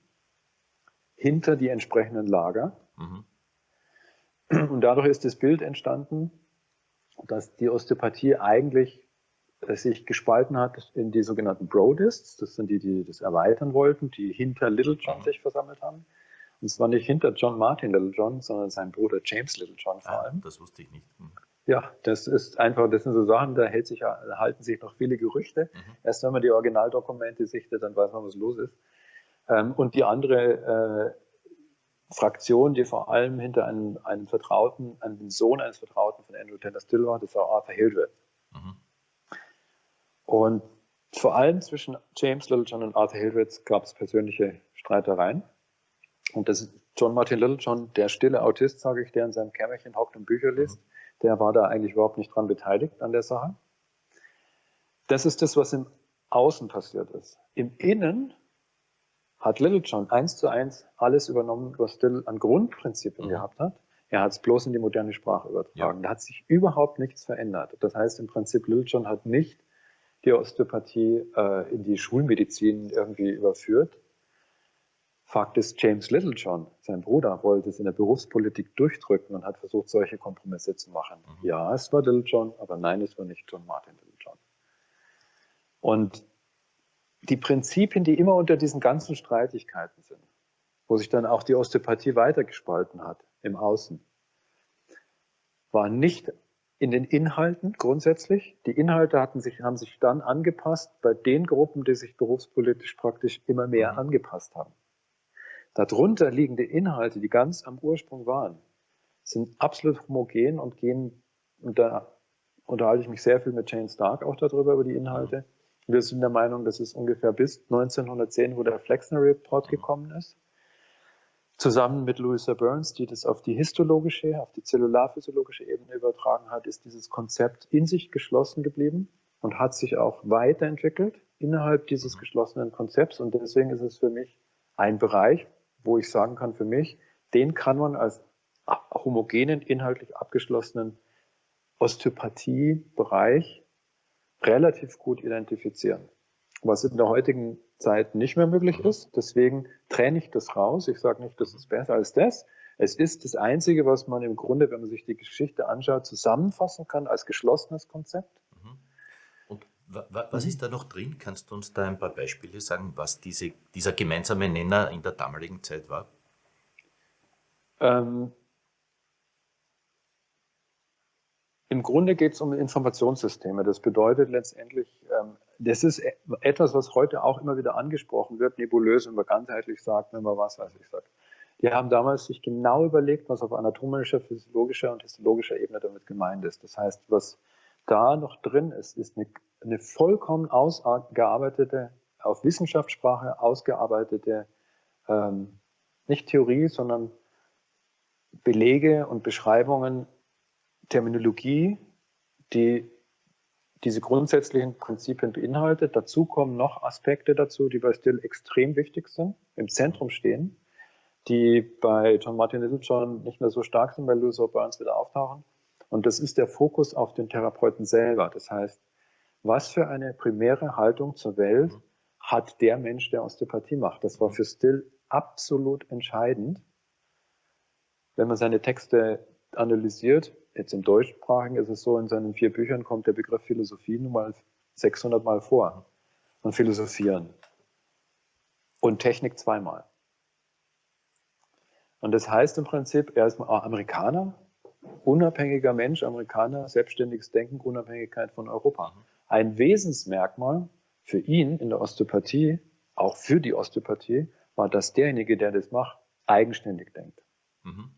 hinter die entsprechenden Lager. Mhm. Und dadurch ist das Bild entstanden, dass die Osteopathie eigentlich sich gespalten hat in die sogenannten Brodists. Das sind die, die das erweitern wollten, die hinter Little John sich versammelt haben. Und zwar nicht hinter John Martin Little John, sondern sein Bruder James Little John vor ah, allem. Das wusste ich nicht. Hm. Ja, das ist einfach, das sind so Sachen, da hält sich, halten sich noch viele Gerüchte. Mhm. Erst wenn man die Originaldokumente sichtet, dann weiß man, was los ist. Ähm, und die andere äh, Fraktion, die vor allem hinter einem, einem Vertrauten, einem Sohn eines Vertrauten von Andrew Taylor Still war, das war Arthur Hildreth. Mhm. Und vor allem zwischen James Littlejohn und Arthur Hildreth gab es persönliche Streitereien. Und das ist John Martin Littlejohn, der stille Autist, sage ich, der in seinem Kämmerchen hockt und Bücher liest, der war da eigentlich überhaupt nicht dran beteiligt an der Sache. Das ist das, was im Außen passiert ist. Im Innen hat Littlejohn eins zu eins alles übernommen, was Still an Grundprinzipien mhm. gehabt hat. Er hat es bloß in die moderne Sprache übertragen. Ja. Da hat sich überhaupt nichts verändert. Das heißt, im Prinzip Littlejohn hat nicht die Osteopathie äh, in die Schulmedizin irgendwie überführt, Fakt ist, James Littlejohn, sein Bruder, wollte es in der Berufspolitik durchdrücken und hat versucht, solche Kompromisse zu machen. Mhm. Ja, es war Littlejohn, aber nein, es war nicht John Martin Littlejohn. Und die Prinzipien, die immer unter diesen ganzen Streitigkeiten sind, wo sich dann auch die Osteopathie weitergespalten hat im Außen, waren nicht in den Inhalten grundsätzlich. Die Inhalte hatten sich, haben sich dann angepasst bei den Gruppen, die sich berufspolitisch praktisch immer mehr mhm. angepasst haben. Darunter liegende Inhalte, die ganz am Ursprung waren, sind absolut homogen und gehen, und da unterhalte ich mich sehr viel mit Jane Stark auch darüber, über die Inhalte. Wir sind der Meinung, dass es ungefähr bis 1910, wo der Flexner Report gekommen ist, zusammen mit Louisa Burns, die das auf die histologische, auf die zellularphysiologische Ebene übertragen hat, ist dieses Konzept in sich geschlossen geblieben und hat sich auch weiterentwickelt innerhalb dieses geschlossenen Konzepts. Und deswegen ist es für mich ein Bereich, wo ich sagen kann, für mich, den kann man als homogenen, inhaltlich abgeschlossenen Osteopathie-Bereich relativ gut identifizieren. Was in der heutigen Zeit nicht mehr möglich mhm. ist. Deswegen trenne ich das raus. Ich sage nicht, das ist besser als das. Es ist das Einzige, was man im Grunde, wenn man sich die Geschichte anschaut, zusammenfassen kann als geschlossenes Konzept. Mhm. Und was ist da noch drin? Kannst du uns da ein paar Beispiele sagen, was diese, dieser gemeinsame Nenner in der damaligen Zeit war? Ähm, Im Grunde geht es um Informationssysteme. Das bedeutet letztendlich, ähm, das ist e-, etwas, was heute auch immer wieder angesprochen wird, nebulös, wenn man ganzheitlich sagt, wenn man was weiß ich sagt. Die haben damals sich genau überlegt, was auf anatomischer, physiologischer und histologischer Ebene damit gemeint ist. Das heißt, was da noch drin ist, ist eine, eine vollkommen ausgearbeitete, auf Wissenschaftssprache ausgearbeitete, ähm, nicht Theorie, sondern Belege und Beschreibungen Terminologie, die diese grundsätzlichen Prinzipien beinhaltet. Dazu kommen noch Aspekte dazu, die bei Still extrem wichtig sind, im Zentrum stehen, die bei John Martin Littlejohn nicht mehr so stark sind, bei Lewis Burns wieder auftauchen. Und das ist der Fokus auf den Therapeuten selber. Das heißt, was für eine primäre Haltung zur Welt hat der Mensch, der Osteopathie macht? Das war für Still absolut entscheidend. Wenn man seine Texte analysiert, jetzt im Deutschsprachigen ist es so, in seinen vier Büchern kommt der Begriff Philosophie nun mal 600 Mal vor. Und Philosophieren. Und Technik zweimal. Und das heißt im Prinzip, er ist Amerikaner, unabhängiger Mensch, Amerikaner, selbstständiges Denken, Unabhängigkeit von Europa. Ein Wesensmerkmal für ihn in der Osteopathie, auch für die Osteopathie, war, dass derjenige, der das macht, eigenständig denkt. Mhm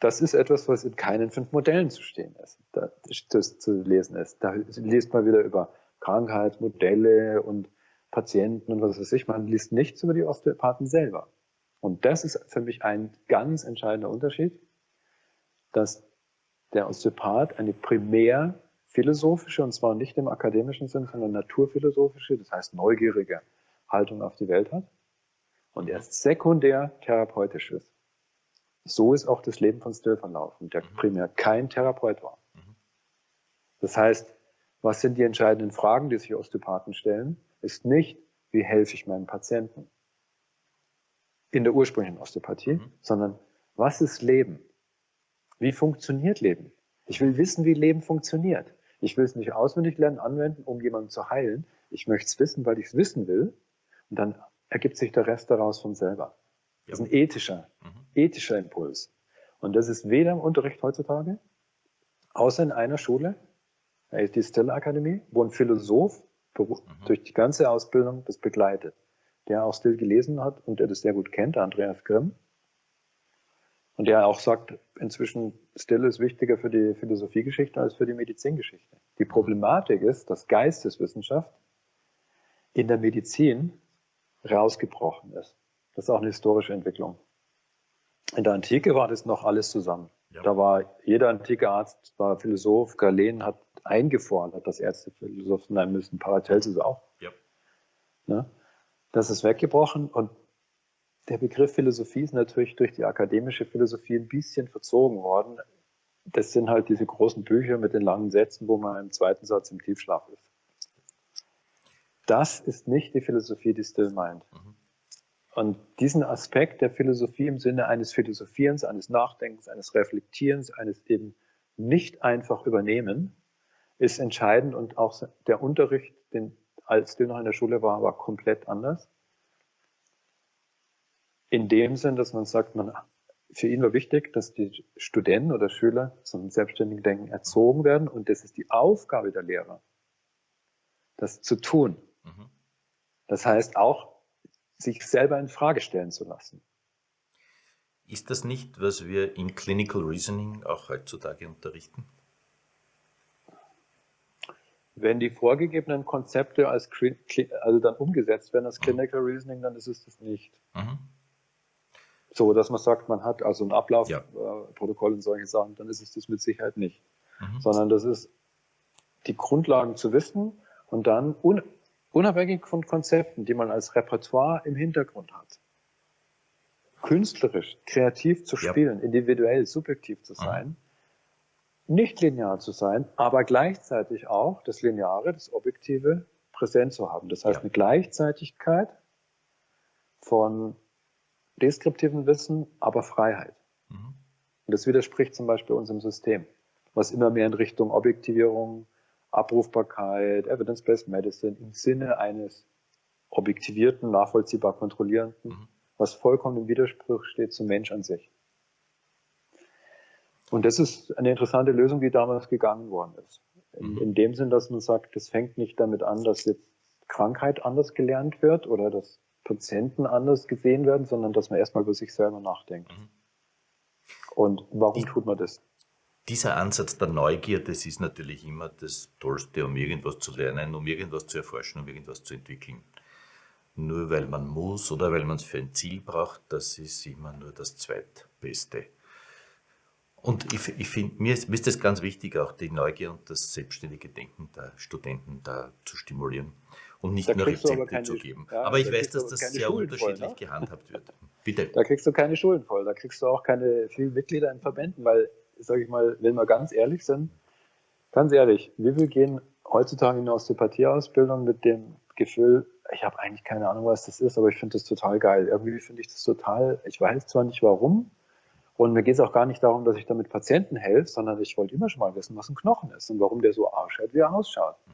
das ist etwas, was in keinen fünf Modellen zu stehen ist, da, das zu lesen ist. Da liest man wieder über Krankheitsmodelle und Patienten und was weiß ich. Man liest nichts über die Osteopathen selber. Und das ist für mich ein ganz entscheidender Unterschied, dass der Osteopath eine primär philosophische, und zwar nicht im akademischen Sinn, sondern naturphilosophische, das heißt neugierige Haltung auf die Welt hat und erst sekundär therapeutisch ist. So ist auch das Leben von Still verlaufen, der mhm. primär kein Therapeut war. Mhm. Das heißt, was sind die entscheidenden Fragen, die sich Osteopathen stellen, ist nicht, wie helfe ich meinem Patienten in der ursprünglichen Osteopathie, mhm. sondern was ist Leben? Wie funktioniert Leben? Ich will wissen, wie Leben funktioniert. Ich will es nicht auswendig lernen, anwenden, um jemanden zu heilen. Ich möchte es wissen, weil ich es wissen will. Und dann ergibt sich der Rest daraus von selber. Das ist ein ethischer, mhm. Ethischer Impuls. Und das ist weder im Unterricht heutzutage, außer in einer Schule, die Stella Akademie, wo ein Philosoph mhm. durch die ganze Ausbildung das begleitet, der auch Still gelesen hat und der das sehr gut kennt, Andreas Grimm. Und der auch sagt, inzwischen Still ist wichtiger für die Philosophiegeschichte als für die Medizingeschichte. Die Problematik ist, dass Geisteswissenschaft in der Medizin rausgebrochen ist. Das ist auch eine historische Entwicklung. In der Antike war das noch alles zusammen. Ja. Da war jeder antike Arzt, war Philosoph. Galen hat eingefordert, dass Ärzte Philosophen sein müssen. Paracelsus auch. Ja. Ne? Das ist weggebrochen und der Begriff Philosophie ist natürlich durch die akademische Philosophie ein bisschen verzogen worden. Das sind halt diese großen Bücher mit den langen Sätzen, wo man im zweiten Satz im Tiefschlaf ist. Das ist nicht die Philosophie, die Still meint. Mhm. Und diesen Aspekt der Philosophie im Sinne eines Philosophierens, eines Nachdenkens, eines Reflektierens, eines eben nicht einfach übernehmen, ist entscheidend und auch der Unterricht, den, als der noch in der Schule war, war komplett anders. In dem Sinn, dass man sagt, man, für ihn war wichtig, dass die Studenten oder Schüler zum selbstständigen Denken erzogen werden und das ist die Aufgabe der Lehrer, das zu tun. Mhm. Das heißt auch, sich selber in Frage stellen zu lassen. Ist das nicht, was wir in Clinical Reasoning auch heutzutage unterrichten? Wenn die vorgegebenen Konzepte als also dann umgesetzt werden als. Clinical Reasoning, dann ist es das nicht. Mhm. So, dass man sagt, man hat also ein Ablaufprotokoll ja. äh, und solche Sachen, dann ist es das mit Sicherheit nicht. Mhm. Sondern das ist die Grundlagen zu wissen und dann un unabhängig von Konzepten, die man als Repertoire im Hintergrund hat, künstlerisch, kreativ zu spielen, ja. individuell, subjektiv zu sein, mhm. nicht linear zu sein, aber gleichzeitig auch das Lineare, das Objektive präsent zu haben. Das heißt, ja. eine Gleichzeitigkeit von deskriptiven Wissen, aber Freiheit. Mhm. Und das widerspricht zum Beispiel unserem System, was immer mehr in Richtung Objektivierung, Abrufbarkeit, Evidence-Based Medicine im Sinne eines objektivierten, nachvollziehbar kontrollierenden, mhm. was vollkommen im Widerspruch steht zum Mensch an sich. Und das ist eine interessante Lösung, die damals gegangen worden ist. In, mhm. in dem Sinn, dass man sagt, das fängt nicht damit an, dass jetzt Krankheit anders gelernt wird oder dass Patienten anders gesehen werden, sondern dass man erstmal über sich selber nachdenkt. Mhm. Und warum tut man das? Dieser Ansatz der Neugier, das ist natürlich immer das Tollste, um irgendwas zu lernen, um irgendwas zu erforschen, um irgendwas zu entwickeln. Nur weil man muss oder weil man es für ein Ziel braucht, das ist immer nur das Zweitbeste. Und ich, ich finde, mir, ist, mir ist das ganz wichtig, auch die Neugier und das selbstständige Denken der Studenten da zu stimulieren und nicht nur Rezepte keine, zu geben. Ja, aber ich da weiß, dass das sehr Schulen unterschiedlich voll, ne? gehandhabt wird. Bitte. Da kriegst du keine Schulen voll, da kriegst du auch keine vielen Mitglieder in Verbänden, weil, sage ich mal, wenn wir ganz ehrlich sind, ganz ehrlich, wie viel gehen heutzutage in eine Osteopathieausbildung mit dem Gefühl, ich habe eigentlich keine Ahnung, was das ist, aber ich finde das total geil. Irgendwie finde ich das total, ich weiß zwar nicht warum, und mir geht es auch gar nicht darum, dass ich damit Patienten helfe, sondern ich wollte immer schon mal wissen, was ein Knochen ist und warum der so ausschaut, wie er ausschaut. Mhm.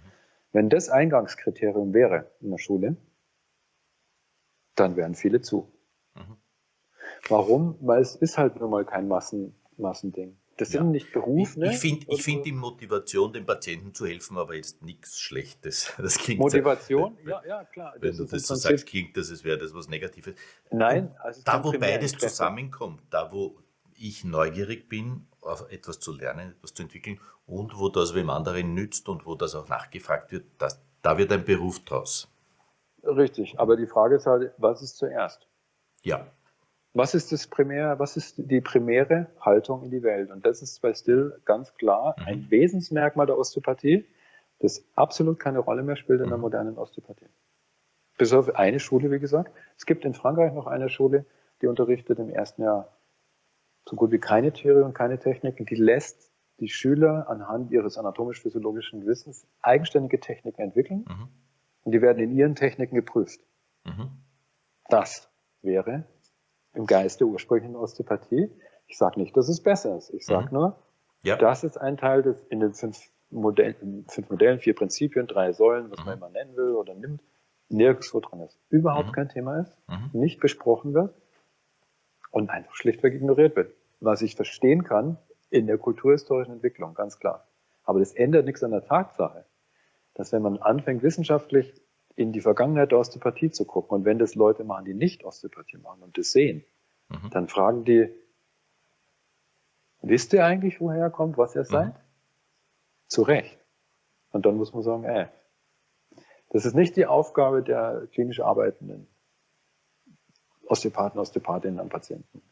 Wenn das Eingangskriterium wäre in der Schule, dann wären viele zu. Mhm. Warum? Weil es ist halt nun mal kein Massen, Massending. Das sind ja. nicht Berufe. Ich, ich finde ich find die Motivation, den Patienten zu helfen, aber jetzt nichts Schlechtes. [laughs] Das klingt Motivation? So, ja, ja, klar. Wenn das du das so sagst, klingt das, als wäre das was Negatives. Nein. Also da, wo beides zusammenkommt, da, wo ich neugierig bin, etwas zu lernen, etwas zu entwickeln und wo das wem anderen nützt und wo das auch nachgefragt wird, das, da wird ein Beruf draus. Richtig, aber die Frage ist halt, was ist zuerst? Ja. Was ist das primär, was ist die primäre Haltung in die Welt? Und das ist bei Still ganz klar mhm. ein Wesensmerkmal der Osteopathie, das absolut keine Rolle mehr spielt in der mhm. modernen Osteopathie. Bis auf eine Schule, wie gesagt. Es gibt in Frankreich noch eine Schule, die unterrichtet im ersten Jahr so gut wie keine Theorie und keine Technik. die lässt die Schüler anhand ihres anatomisch-physiologischen Wissens eigenständige Techniken entwickeln mhm. und die werden in ihren Techniken geprüft. Mhm. Das wäre im Geist der ursprünglichen Osteopathie. Ich sage nicht, dass es besser ist. Ich sage mhm. nur, ja. das ist ein Teil des in den fünf Modellen, fünf Modellen, vier Prinzipien, drei Säulen, was man mhm. immer nennen will oder nimmt, nirgendwo dran ist. Überhaupt mhm. kein Thema ist, mhm. nicht besprochen wird und einfach schlichtweg ignoriert wird. Was ich verstehen kann in der kulturhistorischen Entwicklung, ganz klar. Aber das ändert nichts an der Tatsache, dass wenn man anfängt, wissenschaftlich in die Vergangenheit der Osteopathie zu gucken und wenn das Leute machen, die nicht Osteopathie machen und das sehen, mhm. dann fragen die, wisst ihr eigentlich, woher er kommt, was ihr mhm. seid? Zu Recht. Und dann muss man sagen, äh, das ist nicht die Aufgabe der klinisch Arbeitenden. Osteopathen, Osteopathinnen an Patienten.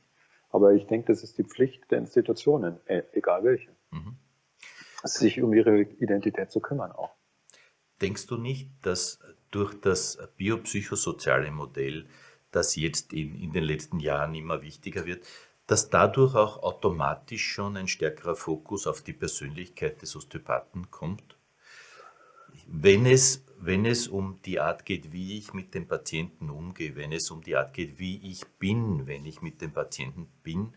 Aber ich denke, das ist die Pflicht der Institutionen, äh, egal welche, mhm. sich um ihre Identität zu kümmern auch. Denkst du nicht, dass durch das biopsychosoziale Modell, das jetzt in, in den letzten Jahren immer wichtiger wird, dass dadurch auch automatisch schon ein stärkerer Fokus auf die Persönlichkeit des Osteopathen kommt? Wenn es wenn es um die Art geht, wie ich mit dem Patienten umgehe, wenn es um die Art geht, wie ich bin, wenn ich mit dem Patienten bin,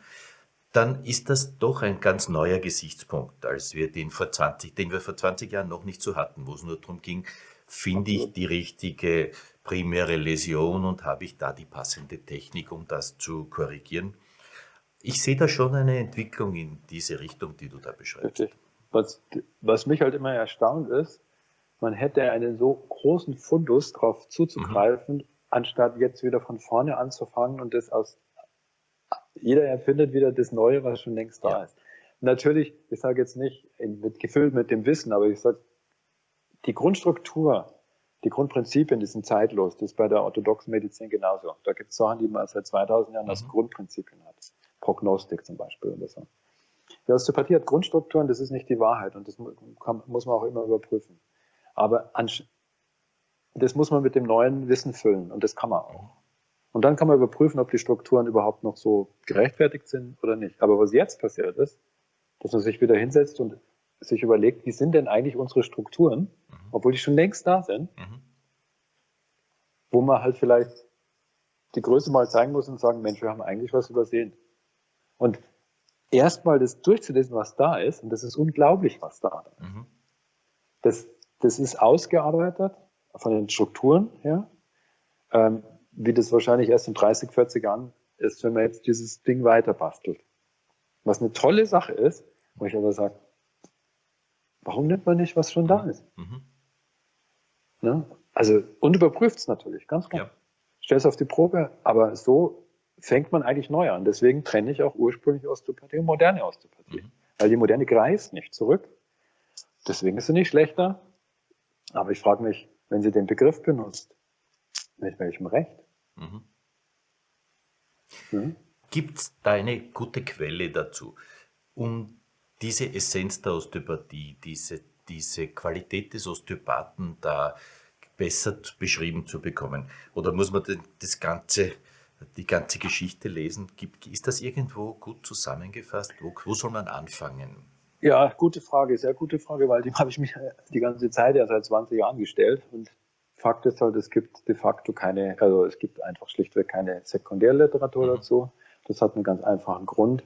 dann ist das doch ein ganz neuer Gesichtspunkt, als wir den vor 20, den wir vor 20 Jahren noch nicht so hatten, wo es nur darum ging, finde ich die richtige primäre Läsion und habe ich da die passende Technik, um das zu korrigieren. Ich sehe da schon eine Entwicklung in diese Richtung, die du da beschreibst. Was, was mich halt immer erstaunt ist, man hätte einen so großen Fundus darauf zuzugreifen, mhm. anstatt jetzt wieder von vorne anzufangen und das aus jeder erfindet wieder das Neue, was schon längst da ja. ist. Natürlich, ich sage jetzt nicht mit, gefüllt mit dem Wissen, aber ich sage, die Grundstruktur, die Grundprinzipien, die sind zeitlos. Das ist bei der orthodoxen Medizin genauso. Da gibt es Sachen, die man seit 2000 Jahren als mhm. Grundprinzipien hat. Prognostik zum Beispiel oder so. Die Osteopathie hat Grundstrukturen, das ist nicht die Wahrheit und das kann, muss man auch immer überprüfen. Aber das muss man mit dem neuen Wissen füllen und das kann man auch. Und dann kann man überprüfen, ob die Strukturen überhaupt noch so gerechtfertigt sind oder nicht. Aber was jetzt passiert ist, dass man sich wieder hinsetzt und sich überlegt, wie sind denn eigentlich unsere Strukturen. Obwohl die schon längst da sind, mhm. wo man halt vielleicht die Größe mal zeigen muss und sagen, Mensch, wir haben eigentlich was übersehen. Und erstmal das durchzulesen, was da ist, und das ist unglaublich, was da ist. Mhm. Das, das ist ausgearbeitet von den Strukturen her, ähm, wie das wahrscheinlich erst in 30, 40 Jahren ist, wenn man jetzt dieses Ding weiter bastelt. Was eine tolle Sache ist, wo ich aber sage, warum nimmt man nicht, was schon da ist? Mhm. Ne? Also, und überprüft es natürlich, ganz klar. Ja. Stell es auf die Probe, aber so fängt man eigentlich neu an. Deswegen trenne ich auch ursprünglich Osteopathie und moderne Osteopathie. Mhm. Weil die moderne greift nicht zurück. Deswegen ist sie nicht schlechter. Aber ich frage mich, wenn sie den Begriff benutzt, mit welchem Recht? Mhm. Mhm. Gibt es da eine gute Quelle dazu, um diese Essenz der Osteopathie, diese, diese Qualität des Osteopathen da besser beschrieben zu bekommen? Oder muss man das ganze, die ganze Geschichte lesen? Ist das irgendwo gut zusammengefasst? Wo, wo soll man anfangen? Ja, gute Frage, sehr gute Frage, weil die [laughs] habe ich mich die ganze Zeit ja seit 20 Jahren gestellt und Fakt ist halt, es gibt de facto keine, also es gibt einfach schlichtweg keine Sekundärliteratur mhm. dazu. Das hat einen ganz einfachen Grund.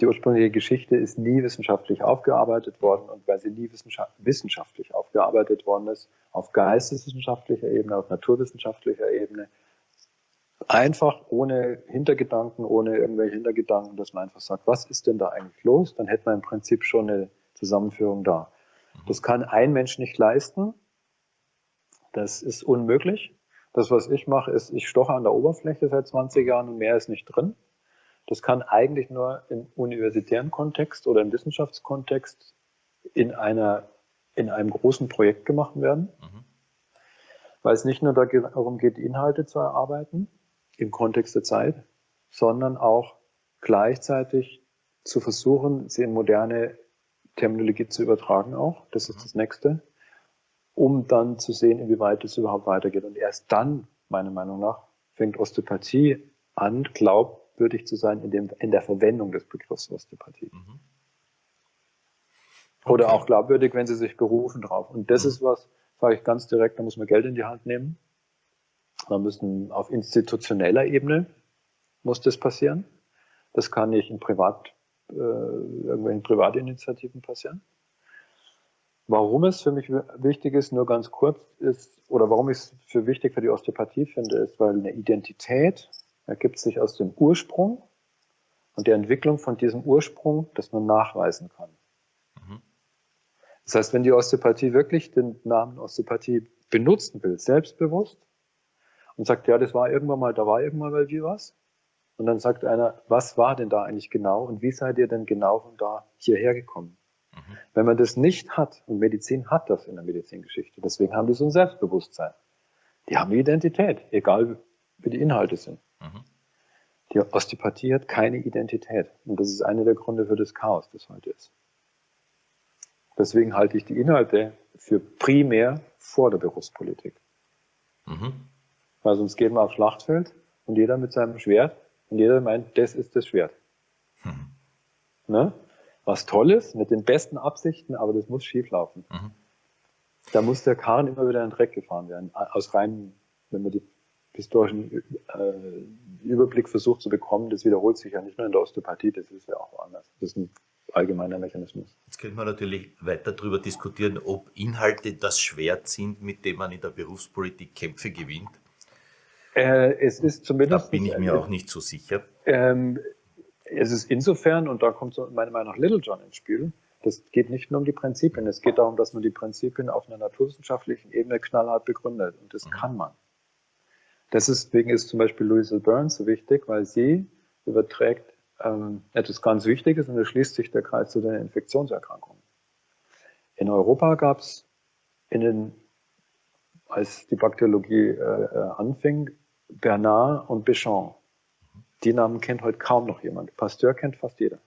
Die ursprüngliche Geschichte ist nie wissenschaftlich aufgearbeitet worden und weil sie nie wissenschaftlich aufgearbeitet worden ist, auf geisteswissenschaftlicher Ebene, auf naturwissenschaftlicher Ebene, einfach ohne Hintergedanken, ohne irgendwelche Hintergedanken, dass man einfach sagt, was ist denn da eigentlich los? Dann hätte man im Prinzip schon eine Zusammenführung da. Das kann ein Mensch nicht leisten. Das ist unmöglich. Das, was ich mache, ist, ich stoche an der Oberfläche seit 20 Jahren und mehr ist nicht drin. Das kann eigentlich nur im universitären Kontext oder im Wissenschaftskontext in einer, in einem großen Projekt gemacht werden. Mhm. Weil es nicht nur darum geht, Inhalte zu erarbeiten im Kontext der Zeit, sondern auch gleichzeitig zu versuchen, sie in moderne Terminologie zu übertragen auch. Das ist mhm. das nächste um dann zu sehen, inwieweit es überhaupt weitergeht. Und erst dann, meiner Meinung nach, fängt Osteopathie an, glaubwürdig zu sein in, dem, in der Verwendung des Begriffs Osteopathie. Mhm. Okay. Oder auch glaubwürdig, wenn sie sich berufen drauf. Und das mhm. ist was, sage ich ganz direkt, da muss man Geld in die Hand nehmen. Da müssen auf institutioneller Ebene muss das passieren. Das kann nicht in Privat, äh, irgendwelchen Privatinitiativen passieren. Warum es für mich wichtig ist, nur ganz kurz ist, oder warum ich es für wichtig für die Osteopathie finde, ist, weil eine Identität ergibt sich aus dem Ursprung und der Entwicklung von diesem Ursprung, das man nachweisen kann. Mhm. Das heißt, wenn die Osteopathie wirklich den Namen Osteopathie benutzen will, selbstbewusst, und sagt, ja, das war irgendwann mal, da war irgendwann mal wie was, und dann sagt einer, was war denn da eigentlich genau und wie seid ihr denn genau von da hierher gekommen? Mhm. Wenn man das nicht hat, und Medizin hat das in der Medizingeschichte, deswegen haben die so ein Selbstbewusstsein. Die haben eine Identität, egal wie die Inhalte sind. Die Osteopathie hat keine Identität. Und das ist einer der Gründe für das Chaos, das heute ist. Deswegen halte ich die Inhalte für primär vor der Berufspolitik. Mhm. Weil sonst geht man aufs Schlachtfeld und jeder mit seinem Schwert und jeder meint, das ist das Schwert. Mhm. Ne? was Tolles mit den besten Absichten, aber das muss schieflaufen. Mhm. Da muss der Karren immer wieder in den Dreck gefahren werden. Aus rein, wenn man die historischen äh, Überblick versucht zu bekommen, das wiederholt sich ja nicht nur in der Osteopathie, das ist ja auch anders. Das ist ein allgemeiner Mechanismus. Jetzt könnte man natürlich weiter darüber diskutieren, ob Inhalte das Schwert sind, mit dem man in der Berufspolitik Kämpfe gewinnt. Äh, es ist zumindest. Da bin ich mir auch nicht so sicher. Ähm, es ist insofern, und da kommt so meiner Meinung nach Little John ins Spiel, das geht nicht nur um die Prinzipien, es geht darum, dass man die Prinzipien auf einer naturwissenschaftlichen Ebene knallhart begründet. Und das mhm. kann man. Deswegen ist zum Beispiel Louise Burns so wichtig, weil sie überträgt ähm, etwas ganz Wichtiges und da schließt sich der Kreis zu den Infektionserkrankungen. In Europa gab es in den, als die Bakteriologie äh, äh, anfing, Bernard und Béchamp. Die Namen kennt heute kaum noch jemand. Pasteur kennt fast jeder.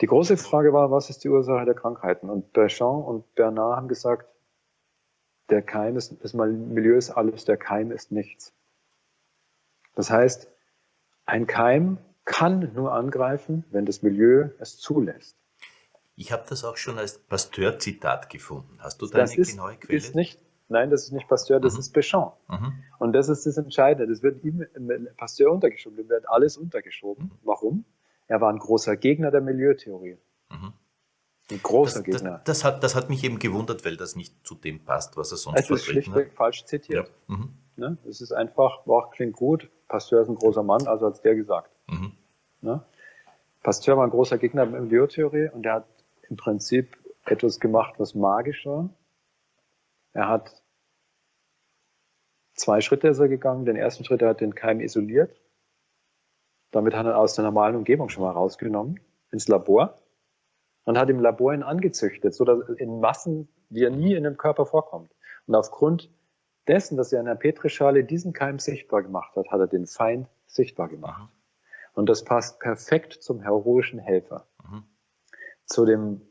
Die große Frage war, was ist die Ursache der Krankheiten? Und Béchamp und Bernard haben gesagt, der Keim ist, das Milieu ist alles, der Keim ist nichts. Das heißt, ein Keim kann nur angreifen, wenn das Milieu es zulässt. Ich habe das auch schon als Pasteur-Zitat gefunden. Hast du da das eine ist, genaue Quelle? Ist nicht, nein, das ist nicht Pasteur, das mhm. ist Béchamp. Mhm. Und das ist das Entscheidende. Das wird ihm Pasteur untergeschoben, dem wird alles untergeschoben. Mhm. Warum? Er war ein großer Gegner der Milieutheorie. Ein großer das, Gegner. Das, das, hat, das hat mich eben gewundert, weil das nicht zu dem passt, was er sonst es ist schlichtweg hat. falsch zitiert. Ja. Mhm. Ne? Es ist einfach, boah, klingt gut, Pasteur ist ein großer Mann, also hat der gesagt. Mhm. Ne? Pasteur war ein großer Gegner der Milieutheorie und er hat im Prinzip etwas gemacht, was magisch war. Er hat zwei Schritte ist er gegangen. Den ersten Schritt, er hat den Keim isoliert. Damit hat er aus der normalen Umgebung schon mal rausgenommen, ins Labor. Und hat im Labor ihn angezüchtet, so dass in Massen, die er nie in dem Körper vorkommt. Und aufgrund dessen, dass er in der Petrischale diesen Keim sichtbar gemacht hat, hat er den Feind sichtbar gemacht. Mhm. Und das passt perfekt zum heroischen Helfer. Mhm. Zu dem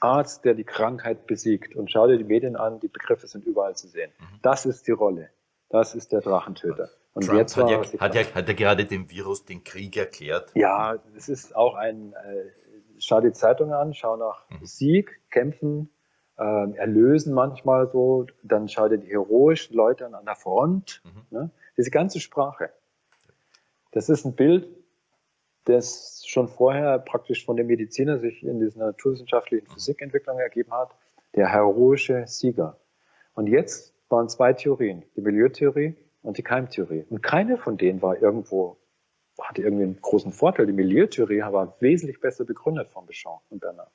Arzt, der die Krankheit besiegt. Und schau dir die Medien an, die Begriffe sind überall zu sehen. Mhm. Das ist die Rolle. Das ist der Drachentöter. Und Trump jetzt hat, ja, hat, ja, hat ja gerade dem Virus den Krieg erklärt. Ja, es ist auch ein, äh, schau die Zeitung an, schau nach mhm. Sieg, Kämpfen, äh, erlösen manchmal so, dann schau dir die heroischen Leute an, an der Front, mhm. ne? diese ganze Sprache. Das ist ein Bild, das schon vorher praktisch von dem Mediziner sich in dieser naturwissenschaftlichen Physikentwicklung ergeben hat, der heroische Sieger. Und jetzt waren zwei Theorien, die Milieutheorie und die Keimtheorie. Und keine von denen war irgendwo, hatte irgendwie einen großen Vorteil. Die Milieutheorie war wesentlich besser begründet von Béchamp und Bernard.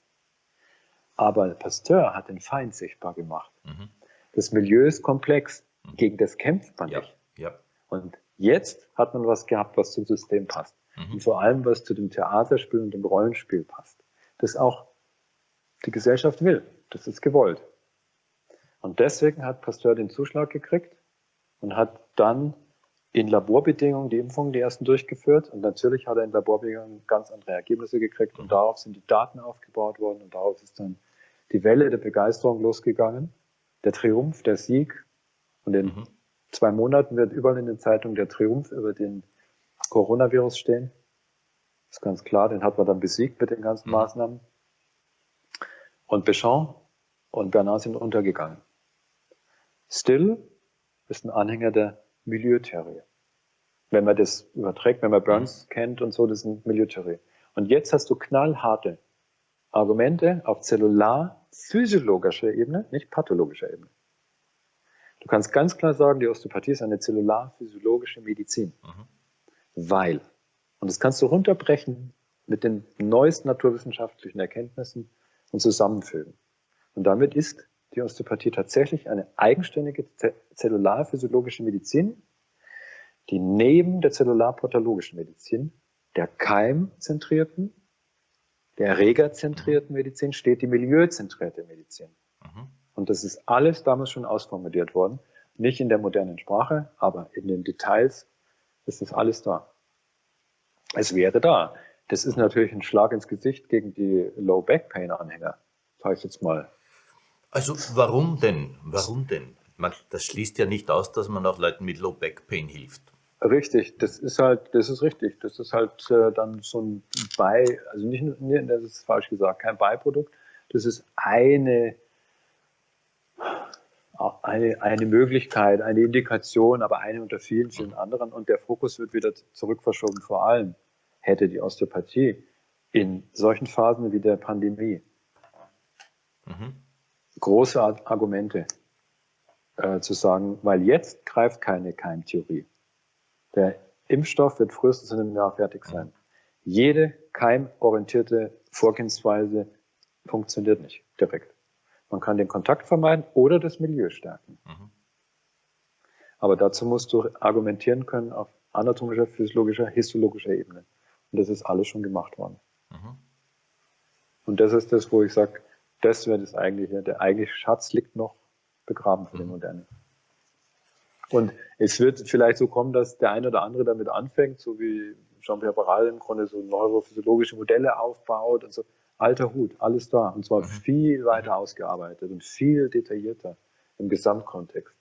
Aber Pasteur hat den Feind sichtbar gemacht. Mhm. Das Milieu ist komplex. Mhm. Gegen das kämpft man ja. nicht. Ja. Und jetzt hat man was gehabt, was zum System passt. Mhm. Und vor allem, was zu dem Theaterspiel und dem Rollenspiel passt. Das auch die Gesellschaft will. Das ist gewollt. Und deswegen hat Pasteur den Zuschlag gekriegt und hat dann in Laborbedingungen die Impfungen, die ersten durchgeführt. Und natürlich hat er in Laborbedingungen ganz andere Ergebnisse gekriegt. Und darauf sind die Daten aufgebaut worden. Und darauf ist dann die Welle der Begeisterung losgegangen. Der Triumph, der Sieg. Und in mhm. zwei Monaten wird überall in den Zeitungen der Triumph über den Coronavirus stehen. Das ist ganz klar. Den hat man dann besiegt mit den ganzen mhm. Maßnahmen. Und Béchamp und Bernard sind untergegangen. Still ist ein Anhänger der Milieutheorie. Wenn man das überträgt, wenn man Burns mhm. kennt und so, das ist eine Milieutheorie. Und jetzt hast du knallharte Argumente auf zellular-physiologischer Ebene, nicht pathologischer Ebene. Du kannst ganz klar sagen, die Osteopathie ist eine zellular-physiologische Medizin. Mhm. Weil, und das kannst du runterbrechen mit den neuesten naturwissenschaftlichen Erkenntnissen und zusammenfügen. Und damit ist die Osteopathie tatsächlich eine eigenständige zellularphysiologische Medizin, die neben der zellularpathologischen Medizin, der keimzentrierten, der erregerzentrierten Medizin steht die milieuzentrierte Medizin. Mhm. Und das ist alles damals schon ausformuliert worden. Nicht in der modernen Sprache, aber in den Details ist das alles da. Es wäre da. Das ist natürlich ein Schlag ins Gesicht gegen die Low Back Pain Anhänger, sage ich jetzt mal. Also warum denn? Warum denn? Man, das schließt ja nicht aus, dass man auch Leuten mit Low Back Pain hilft. Richtig, das ist halt, das ist richtig. Das ist halt äh, dann so ein Bei, also nicht, nee, das ist falsch gesagt, kein Beiprodukt. Das ist eine, eine, eine Möglichkeit, eine Indikation, aber eine unter vielen, vielen anderen. Und der Fokus wird wieder zurückverschoben. Vor allem hätte die Osteopathie in solchen Phasen wie der Pandemie mhm. Große Argumente äh, zu sagen, weil jetzt greift keine Keimtheorie. Der Impfstoff wird frühestens in einem Jahr fertig sein. Jede keimorientierte Vorgehensweise funktioniert nicht direkt. Man kann den Kontakt vermeiden oder das Milieu stärken. Mhm. Aber dazu musst du argumentieren können auf anatomischer, physiologischer, histologischer Ebene. Und das ist alles schon gemacht worden. Mhm. Und das ist das, wo ich sage, das wäre das eigentliche. Der eigentliche Schatz liegt noch begraben für mhm. die Moderne. Und es wird vielleicht so kommen, dass der eine oder andere damit anfängt, so wie Jean-Pierre Barral im Grunde so neurophysiologische Modelle aufbaut und so. Alter Hut, alles da. Und zwar mhm. viel weiter ausgearbeitet und viel detaillierter im Gesamtkontext.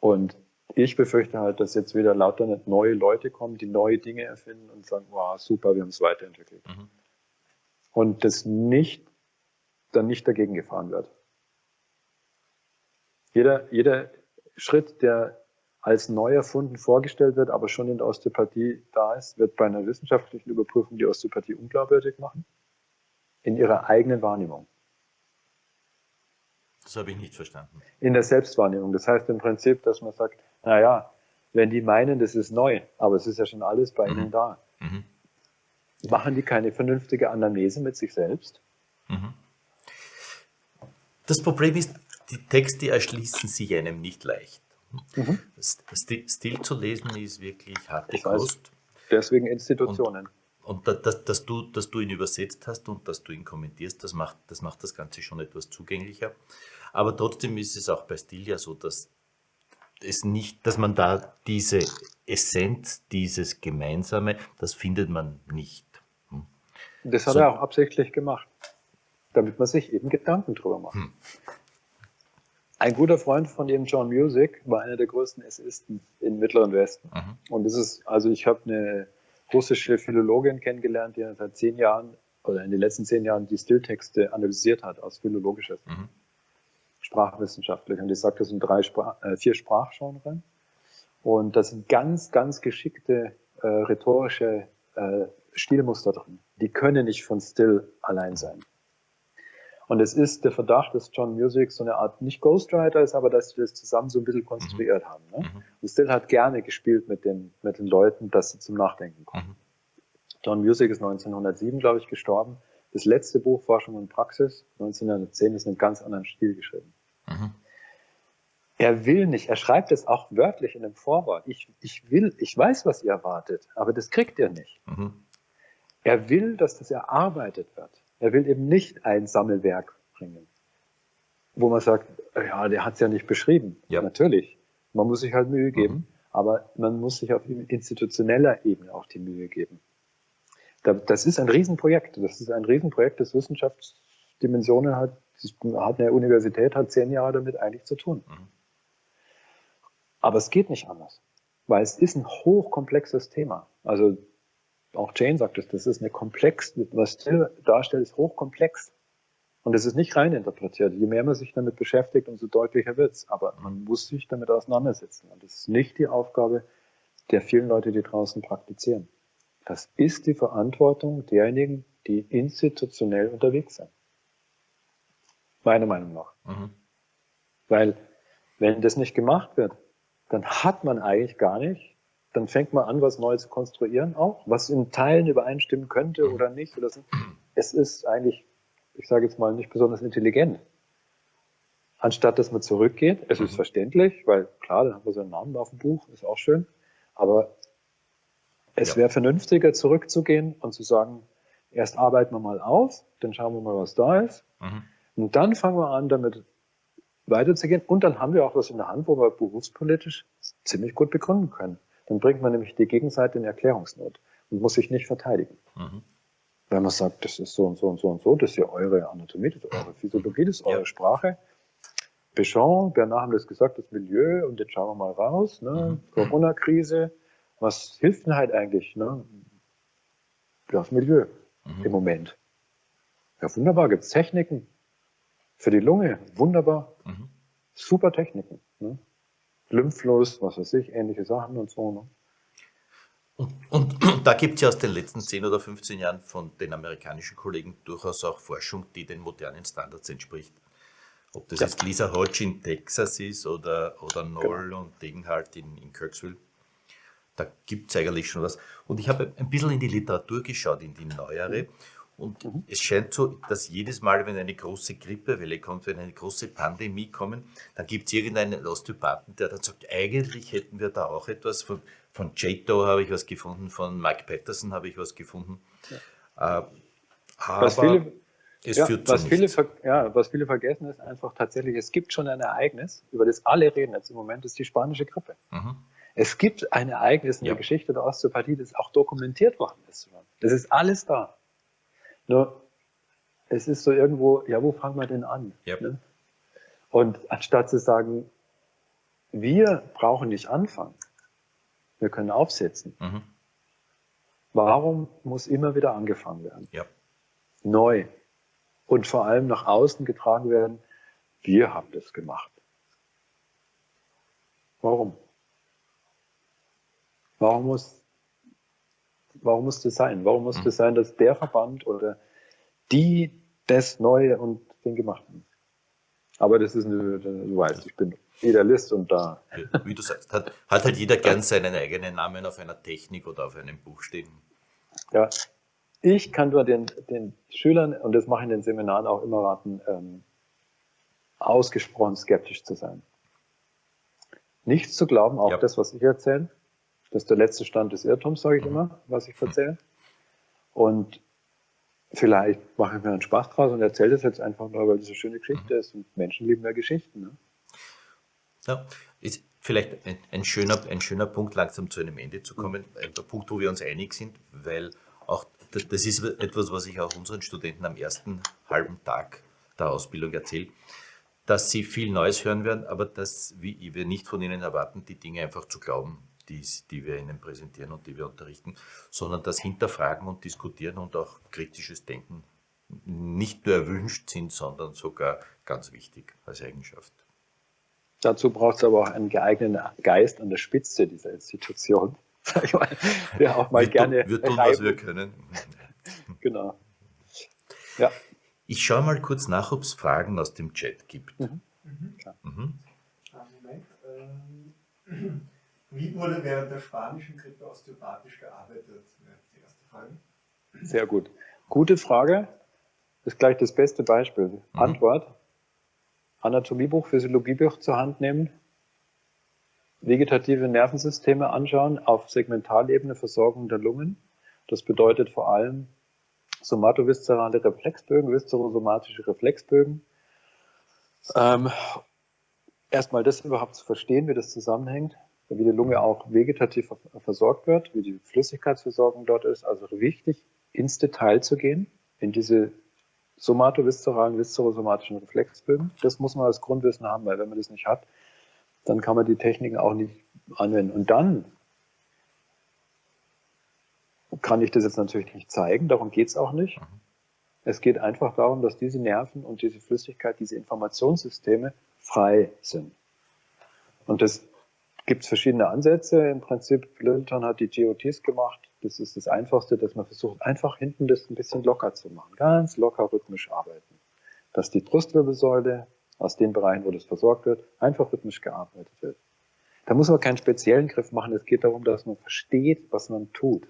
Und ich befürchte halt, dass jetzt wieder lauter neue Leute kommen, die neue Dinge erfinden und sagen, wow, super, wir haben es weiterentwickelt. Mhm. Und das nicht, dann nicht dagegen gefahren wird. Jeder, jeder Schritt, der als neu erfunden vorgestellt wird, aber schon in der Osteopathie da ist, wird bei einer wissenschaftlichen Überprüfung die Osteopathie unglaubwürdig machen. In ihrer eigenen Wahrnehmung. Das habe ich nicht verstanden. In der Selbstwahrnehmung. Das heißt im Prinzip, dass man sagt, naja, wenn die meinen, das ist neu, aber es ist ja schon alles bei mhm. ihnen da. Mhm. Machen die keine vernünftige Anamnese mit sich selbst? Mhm. Das Problem ist, die Texte erschließen sich einem nicht leicht. Mhm. Stil zu lesen ist wirklich harte heißt, Kost. Deswegen Institutionen. Und, und dass, dass, du, dass du ihn übersetzt hast und dass du ihn kommentierst, das macht, das macht das Ganze schon etwas zugänglicher. Aber trotzdem ist es auch bei Stil ja so, dass es nicht, dass man da diese Essenz, dieses Gemeinsame, das findet man nicht. Hm. Das hat so. er auch absichtlich gemacht, damit man sich eben Gedanken drüber macht. Hm. Ein guter Freund von ihm, John Music, war einer der größten Essisten im Mittleren Westen. Mhm. Und das ist, also ich habe eine russische Philologin kennengelernt, die seit zehn Jahren oder in den letzten zehn Jahren die Stilltexte analysiert hat aus philologischer Sicht, mhm. sprachwissenschaftlich. Und die sagt, das sind drei Sprach, äh, vier Sprachgenres. Und da sind ganz, ganz geschickte äh, rhetorische äh, Stilmuster drin. Die können nicht von Still allein sein. Und es ist der Verdacht, dass John Music so eine Art nicht Ghostwriter ist, aber dass sie das zusammen so ein bisschen konstruiert mhm. haben. Ne? Mhm. Und Still hat gerne gespielt mit den, mit den Leuten, dass sie zum Nachdenken kommen. Mhm. John Music ist 1907, glaube ich, gestorben. Das letzte Buch Forschung und Praxis, 1910, ist in einem ganz anderen Stil geschrieben. Mhm. Er will nicht, er schreibt es auch wörtlich in dem Vorwort. Ich, ich will, ich weiß, was ihr erwartet, aber das kriegt ihr nicht. Mhm. Er will, dass das erarbeitet wird. Er will eben nicht ein Sammelwerk bringen, wo man sagt, ja, der hat es ja nicht beschrieben. Ja. Natürlich. Man muss sich halt Mühe geben, mhm. aber man muss sich auf institutioneller Ebene auch die Mühe geben. Das ist ein Riesenprojekt. Das ist ein Riesenprojekt, das Wissenschaftsdimensionen hat. Hat eine Universität hat zehn Jahre damit eigentlich zu tun. Mhm. Aber es geht nicht anders, weil es ist ein hochkomplexes Thema. Also auch Jane sagt es, das ist eine komplex, was Till darstellt, ist hochkomplex. Und es ist nicht rein interpretiert. Je mehr man sich damit beschäftigt, umso deutlicher wird's. Aber man muss sich damit auseinandersetzen. Und das ist nicht die Aufgabe der vielen Leute, die draußen praktizieren. Das ist die Verantwortung derjenigen, die institutionell unterwegs sind. Meiner Meinung nach. Mhm. Weil, wenn das nicht gemacht wird, dann hat man eigentlich gar nicht dann fängt man an, was Neues zu konstruieren auch, was in Teilen übereinstimmen könnte oder nicht. Oder so. Es ist eigentlich, ich sage jetzt mal, nicht besonders intelligent. Anstatt dass man zurückgeht, es ist mhm. verständlich, weil klar, dann haben wir so einen Namen auf dem Buch, ist auch schön, aber es ja. wäre vernünftiger, zurückzugehen und zu sagen, erst arbeiten wir mal auf, dann schauen wir mal, was da ist. Mhm. Und dann fangen wir an, damit weiterzugehen. Und dann haben wir auch was in der Hand, wo wir berufspolitisch ziemlich gut begründen können. Dann bringt man nämlich die Gegenseite in Erklärungsnot und muss sich nicht verteidigen. Mhm. Wenn man sagt, das ist so und so und so und so, das ist ja eure Anatomie, das ist eure Physiologie, das ist eure ja. Sprache. Béchamp, Bernard haben das gesagt, das Milieu, und jetzt schauen wir mal raus, ne? Mhm. Corona-Krise, was hilft denn halt eigentlich? Ne? Das Milieu mhm. im Moment. Ja, wunderbar, gibt es Techniken, Für die Lunge wunderbar. Mhm. Super Techniken. Ne? Lymphlos, was weiß ich, ähnliche Sachen und so. Ne? Und, und, und, [clears throat] da gibt es ja aus den letzten 10 oder 15 Jahren von den amerikanischen Kollegen durchaus auch Forschung, die den modernen Standards entspricht. Ob das ja. jetzt Lisa Hodge in Texas ist oder, oder Noll genau. und Degenhardt in, in Kirksville. Da gibt es eigentlich schon was. Und ich habe ein bisschen in die Literatur geschaut, in die neuere. Und mhm. es scheint so, dass jedes Mal, wenn eine große Grippewelle kommt, wenn eine große Pandemie kommt, dann gibt es irgendeinen Osteopathen, der dann sagt, eigentlich hätten wir da auch etwas. Von, von Jato habe ich was gefunden, von Mike Patterson habe ich was gefunden. Ja. Äh, aber was viele, es ja, was viele, ja, was viele vergessen ist einfach tatsächlich, es gibt schon ein Ereignis, über das alle reden jetzt im Moment, ist die spanische Grippe. Mhm. Es gibt ein Ereignis in der Geschichte der Osteopathie, das auch dokumentiert worden ist. Das ist alles da. Nur, es ist so irgendwo, ja, wo fangen wir denn an? Yep. Ne? Und anstatt zu sagen, wir brauchen nicht anfangen, wir können aufsetzen. Mhm. Warum muss immer wieder angefangen werden? Yep. Neu. Und vor allem nach außen getragen werden, wir haben das gemacht. Warum? Warum muss, warum muss das sein? Warum muss hm. das sein, dass der Verband oder die das Neue und den gemacht haben? Aber das ist eine, du weißt, ich bin Idealist und da. Wie du sagst, hat, hat halt jeder gern seinen eigenen Namen auf einer Technik oder auf einem Buch stehen. Ja, ich kann nur den, den Schülern, und das mache ich in den Seminaren auch immer raten, ähm, ausgesprochen skeptisch zu sein. Nichts zu glauben, auch ja. das, was ich erzähle, das ist der letzte Stand des Irrtums, sage ich immer, was ich erzähle. Und vielleicht mache ich mir einen Spaß draus und erzähle das jetzt einfach nur, weil das eine schöne Geschichte ist und Menschen lieben ja Geschichten. Ne? Ja, ist vielleicht ein, ein, schöner, ein schöner Punkt, langsam zu einem Ende zu kommen. Ein Punkt, wo wir uns einig sind, weil auch das ist etwas, was ich auch unseren Studenten am ersten halben Tag der Ausbildung erzähle, dass sie viel Neues hören werden, aber dass wir nicht von ihnen erwarten, die Dinge einfach zu glauben, die, die wir Ihnen präsentieren und die wir unterrichten, sondern das Hinterfragen und Diskutieren und auch kritisches Denken nicht nur erwünscht sind, sondern sogar ganz wichtig als Eigenschaft. Dazu braucht es aber auch einen geeigneten Geist an der Spitze dieser Institution, [laughs] der auch mal wir gerne. Wir tun, was wir können. [laughs] genau. Ja. Ich schaue mal kurz nach, ob es Fragen aus dem Chat gibt. Mhm. Mhm. Mhm. Moment. Ähm, [clears throat] wie wurde während der spanischen Grippe osteopathisch gearbeitet? Die erste Frage. Sehr gut. Gute Frage. Das ist gleich das beste Beispiel. Mhm. Antwort. Anatomiebuch, Physiologiebuch zur Hand nehmen, vegetative Nervensysteme anschauen auf Segmentalebene Versorgung der Lungen. Das bedeutet vor allem somatoviszerale Reflexbögen, viszerosomatische Reflexbögen. Ähm, erstmal das überhaupt zu verstehen, wie das zusammenhängt wie die Lunge auch vegetativ versorgt wird, wie die Flüssigkeitsversorgung dort ist. Also wichtig, ins Detail zu gehen, in diese somatoviszeralen, viszerosomatischen Reflexbögen. Das muss man als Grundwissen haben, weil wenn man das nicht hat, dann kann man die Techniken auch nicht anwenden. Und dann kann ich das jetzt natürlich nicht zeigen, darum geht es auch nicht. Es geht einfach darum, dass diese Nerven und diese Flüssigkeit, diese Informationssysteme frei sind. Und das gibt es verschiedene Ansätze. Im Prinzip, Littleton hat die GOTs gemacht. Das ist das Einfachste, dass man versucht, einfach hinten das ein bisschen locker zu machen. Ganz locker rhythmisch arbeiten. Dass die Brustwirbelsäule aus den Bereichen, wo das versorgt wird, einfach rhythmisch gearbeitet wird. Da muss man keinen speziellen Griff machen. Es geht darum, dass man versteht, was man tut,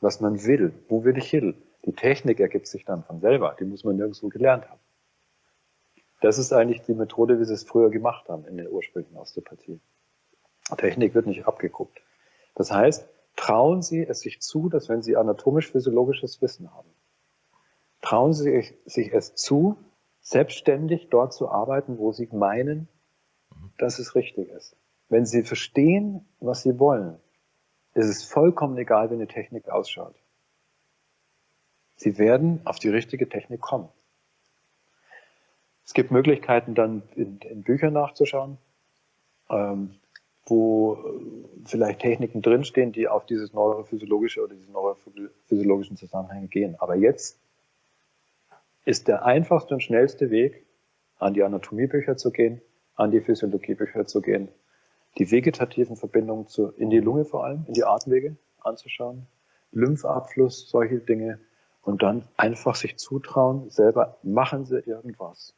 was man will. Wo will ich hin? Die Technik ergibt sich dann von selber. Die muss man nirgendwo gelernt haben. Das ist eigentlich die Methode, wie sie es früher gemacht haben in der ursprünglichen Osteopathie. Technik wird nicht abgeguckt. Das heißt, trauen Sie es sich zu, dass wenn Sie anatomisch-physiologisches Wissen haben, trauen Sie sich es zu, selbstständig dort zu arbeiten, wo Sie meinen, dass es richtig ist. Wenn Sie verstehen, was Sie wollen, ist es vollkommen egal, wie eine Technik ausschaut. Sie werden auf die richtige Technik kommen. Es gibt Möglichkeiten, dann in, in Büchern nachzuschauen. Ähm, wo äh, vielleicht Techniken drinstehen, die auf dieses neurophysiologische oder diese neurophysiologischen Zusammenhänge gehen. Aber jetzt ist der einfachste und schnellste Weg, an die Anatomiebücher zu gehen, an die Physiologiebücher zu gehen, die vegetativen Verbindungen zu, in die Lunge vor allem, in die Atemwege anzuschauen, Lymphabfluss, solche Dinge und dann einfach sich zutrauen, selber machen Sie irgendwas.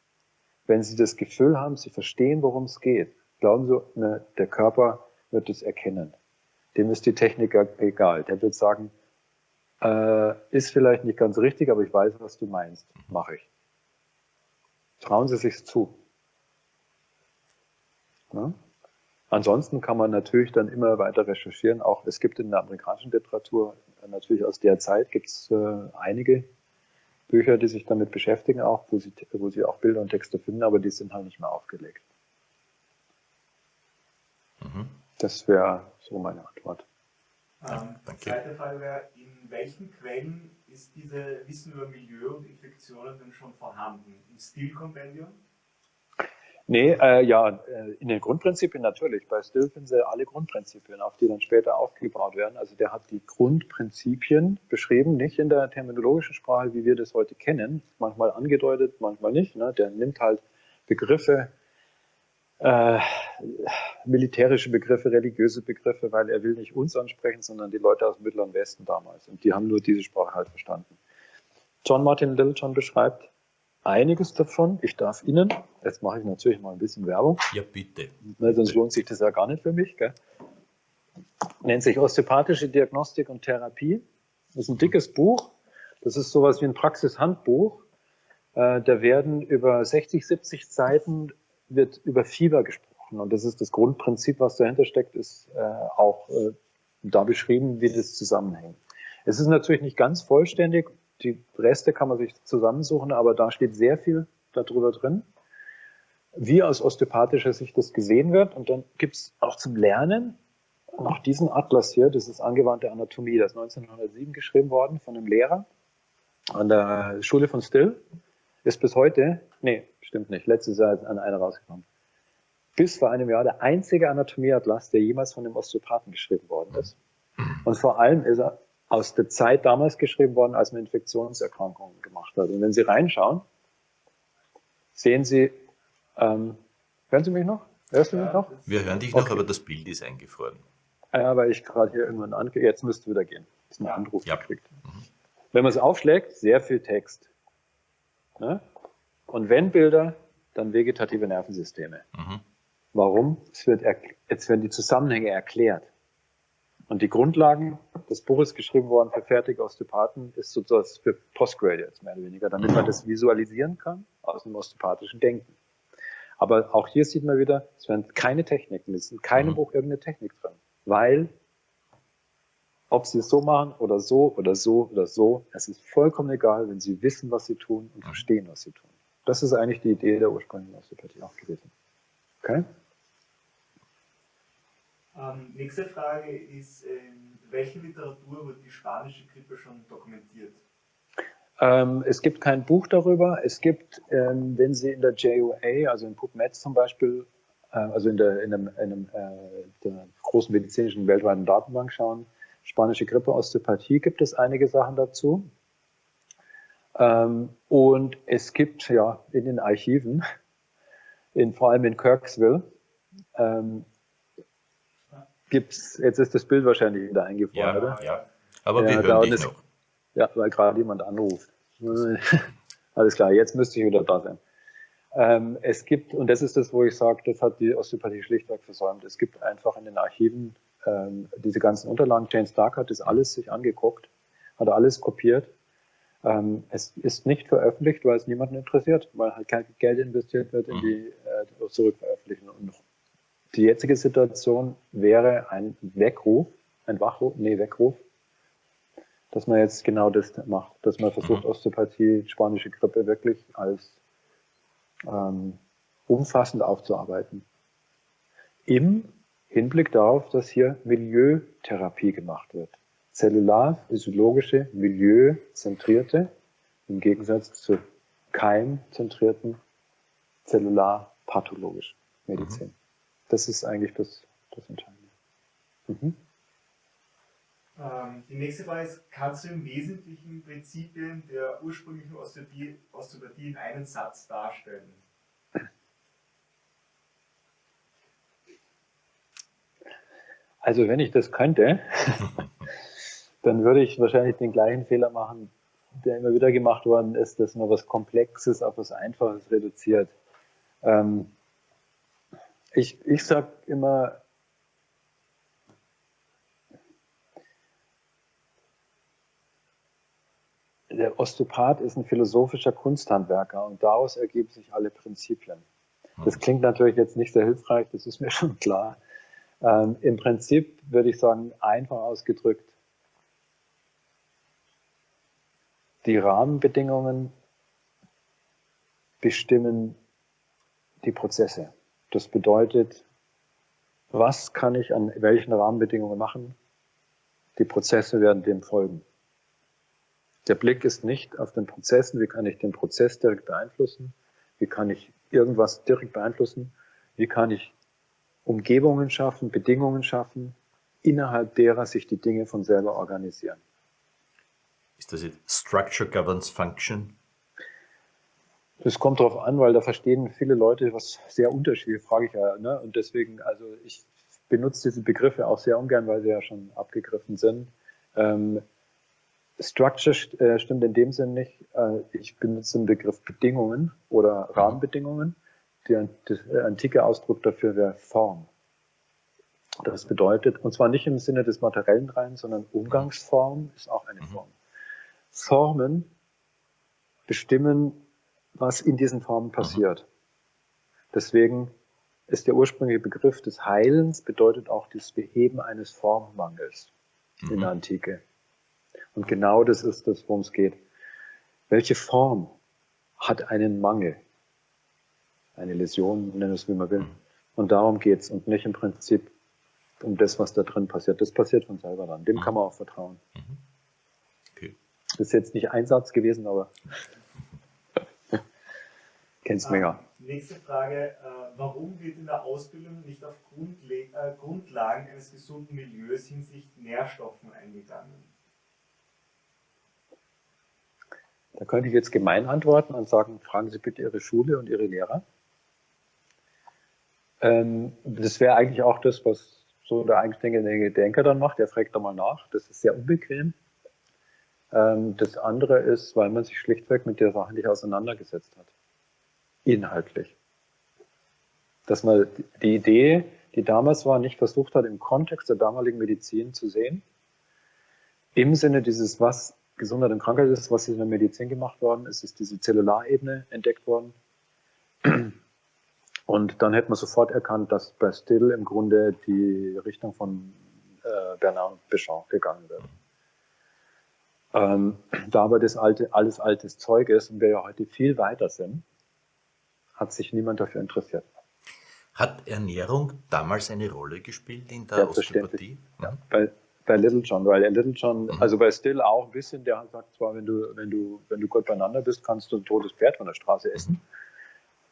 Wenn Sie das Gefühl haben, Sie verstehen, worum es geht, glauben Sie, ne, der Körper wird es erkennen. Dem ist die Technik egal. Der wird sagen, äh, ist vielleicht nicht ganz richtig, aber ich weiß, was du meinst. Mache ich. Trauen Sie sich zu. Ja? Ansonsten kann man natürlich dann immer weiter recherchieren. Auch es gibt in der amerikanischen Literatur natürlich aus der Zeit gibt es äh, einige Bücher, die sich damit beschäftigen, auch wo sie, wo sie auch Bilder und Texte finden, aber die sind halt nicht mehr aufgelegt. Mhm. Das wäre so meine Antwort. Ähm, zweite Frage wäre, in welchen Quellen ist diese Wissen über Milieu und Infektionen denn schon vorhanden? Im Stilkompendium? Nee, äh, ja, äh, in den Grundprinzipien natürlich. Bei Still finden Sie alle Grundprinzipien, auf die dann später aufgebaut werden. Also der hat die Grundprinzipien beschrieben, nicht in der terminologischen Sprache, wie wir das heute kennen, manchmal angedeutet, manchmal nicht. Ne? Der nimmt halt Begriffe, äh, militärische Begriffe, religiöse Begriffe, weil er will nicht uns ansprechen, sondern die Leute aus dem Mittleren Westen damals. Und die haben nur diese Sprache halt verstanden. John Martin Littlejohn beschreibt einiges davon. Ich darf Ihnen, jetzt mache ich natürlich mal ein bisschen Werbung. Ja, bitte. Weil sonst lohnt sich das ja gar nicht für mich. Gell? Nennt sich Osteopathische Diagnostik und Therapie. Das ist ein dickes Buch. Das ist sowas wie ein Praxishandbuch. Äh, da werden über 60, 70 Seiten wird über Fieber gesprochen. Und das ist das Grundprinzip, was dahinter steckt, ist äh, auch äh, da beschrieben, wie das zusammenhängt. Es ist natürlich nicht ganz vollständig, die Reste kann man sich zusammensuchen, aber da steht sehr viel darüber drin, wie aus osteopathischer Sicht das gesehen wird. Und dann gibt es auch zum Lernen noch diesen Atlas hier, das ist angewandte Anatomie, das ist 1907 geschrieben worden von einem Lehrer an der Schule von Still, ist bis heute, nee, stimmt nicht, letztes Jahr ist an einer rausgekommen, bis vor einem Jahr der einzige Anatomieatlas, der jemals von einem Osteopathen geschrieben worden ist. Und vor allem ist er aus der Zeit damals geschrieben worden, als man Infektionserkrankungen gemacht hat. Und wenn Sie reinschauen, sehen Sie, ähm, hören Sie mich noch? Hörst du mich noch? Wir hören dich noch, okay. aber das Bild ist eingefroren. Ja, weil ich gerade hier irgendwann ange... Jetzt müsste wieder gehen. Ist ein Anruf ja. gekriegt. Mhm. Wenn man es aufschlägt, sehr viel Text. Ne? Und wenn Bilder, dann vegetative Nervensysteme. Mhm. Warum? Es wird jetzt werden die Zusammenhänge erklärt. Und die Grundlagen des Buches geschrieben worden für fertige Osteopathen ist sozusagen für Postgraduates mehr oder weniger, damit man das visualisieren kann aus dem osteopathischen Denken. Aber auch hier sieht man wieder, es werden keine Techniken, es ist in keinem mhm. Buch irgendeine Technik drin, weil ob sie es so machen oder so oder so oder so, es ist vollkommen egal, wenn sie wissen, was sie tun und mhm. verstehen, was sie tun. Das ist eigentlich die Idee der ursprünglichen Osteopathie auch gewesen. Okay? Ähm, nächste Frage ist, in ähm, welche Literatur wird die spanische Grippe schon dokumentiert? Ähm, es gibt kein Buch darüber. Es gibt, ähm, wenn Sie in der JOA, also in PubMed zum Beispiel, äh, also in, der, in, einem, in einem, äh, der großen medizinischen weltweiten Datenbank schauen, spanische Grippe, Osteopathie, gibt es einige Sachen dazu. Ähm, und es gibt ja in den Archiven, in, vor allem in Kirksville, ähm, gibt's, jetzt ist das Bild wahrscheinlich wieder eingefroren, ja, oder? Ja, aber ja, wir hören dich noch. Ja, weil gerade jemand anruft. [laughs] Alles klar, jetzt müsste ich wieder da sein. Ähm, es gibt, und das ist das, wo ich sage, das hat die Osteopathie schlichtweg versäumt. Es gibt einfach in den Archiven ähm, diese ganzen Unterlagen. Jane Stark hat das alles sich angeguckt, hat alles kopiert. Ähm, es ist nicht veröffentlicht, weil es niemanden interessiert, weil halt kein Geld investiert wird in mhm. die äh, Zurückveröffentlichen. Und die jetzige Situation wäre ein Weckruf, ein Wachruf, nee, Weckruf, dass man jetzt genau das macht, dass man versucht, mhm. Osteopathie, spanische Grippe wirklich als ähm, umfassend aufzuarbeiten. Im Hinblick darauf, dass hier Milieutherapie gemacht wird zellular-physiologische, milieuzentrierte, im Gegensatz zur keimzentrierten, zellular-pathologischen Medizin. Mhm. Das ist eigentlich das, das Entscheidende. Mhm. Ähm, die nächste Frage ist, kannst du im Wesentlichen Prinzipien der ursprünglichen Osteopathie, Osteopathie in einem Satz darstellen? Also wenn ich das könnte, [laughs] dann würde ich wahrscheinlich den gleichen Fehler machen, der immer wieder gemacht worden ist, dass man was Komplexes auf was Einfaches reduziert. Ähm, ich ich sage immer, der Osteopath ist ein philosophischer Kunsthandwerker und daraus ergeben sich alle Prinzipien. Das klingt natürlich jetzt nicht sehr hilfreich, das ist mir [laughs] schon klar. Ähm, Im Prinzip würde ich sagen, einfach ausgedrückt, die Rahmenbedingungen bestimmen die Prozesse. Das bedeutet, was kann ich an welchen Rahmenbedingungen machen? Die Prozesse werden dem folgen. Der Blick ist nicht auf den Prozessen, wie kann ich den Prozess direkt beeinflussen, wie kann ich irgendwas direkt beeinflussen, wie kann ich Umgebungen schaffen, Bedingungen schaffen, innerhalb derer sich die Dinge von selber organisieren. Ist das jetzt Structure Governs Function? Das kommt darauf an, weil da verstehen viele Leute was sehr unterschiedlich, frage ich ja. Ne? Und deswegen, also ich benutze diese Begriffe auch sehr ungern, weil sie ja schon abgegriffen sind. Ähm, Structure äh, stimmt in dem Sinn nicht. Äh, ich benutze den Begriff Bedingungen oder Rahmenbedingungen. Der, der antike Ausdruck dafür wäre Form. Das bedeutet, und zwar nicht im Sinne des materiellen rein, sondern Umgangsform ist auch eine mhm. Form. Formen bestimmen, was in diesen Formen passiert. Deswegen ist der ursprüngliche Begriff des Heilens bedeutet auch das Beheben eines Formmangels in der mhm. Antike. Und genau das ist das, worum es geht. Welche Form hat einen Mangel? Eine Läsion, nennen es wie man will. Mhm. Und darum geht's und nicht im Prinzip um das, was da drin passiert. Das passiert von selber dann. Dem mhm. kann man auch vertrauen. Okay. Das ist jetzt nicht ein Satz gewesen, aber [laughs] kennst du ah, Nächste Frage. Äh, warum wird in der Ausbildung nicht auf Grundle äh, Grundlagen eines gesunden Milieus hinsichtlich Nährstoffen eingegangen? Da könnte ich jetzt gemein antworten und sagen, fragen Sie bitte Ihre Schule und Ihre Lehrer. Ähm, das wäre eigentlich auch das, was so der eigenständige Denker dann macht. Der fragt da mal nach. Das ist sehr unbequem. Ähm, das andere ist, weil man sich schlichtweg mit der Sache nicht auseinandergesetzt hat. Inhaltlich. Dass man die Idee, die damals war, nicht versucht hat, im Kontext der damaligen Medizin zu sehen. Im Sinne dieses, was Gesundheit und Krankheit ist, was in der Medizin gemacht worden ist, ist diese Zellularebene entdeckt worden. Und dann hätte man sofort erkannt, dass bei Still im Grunde die Richtung von äh, Bernard Béchamp gegangen wird. Ähm, da aber das alte, alles altes Zeug ist und wir ja heute viel weiter sind, hat sich niemand dafür interessiert. Hat Ernährung damals eine Rolle gespielt in der Osteopathie? Ja, bei, bei Little John, weil der Little John, mhm. also bei Still auch ein bisschen, der sagt zwar, wenn du, wenn du, wenn du gut beieinander bist, kannst du ein totes Pferd von der Straße essen.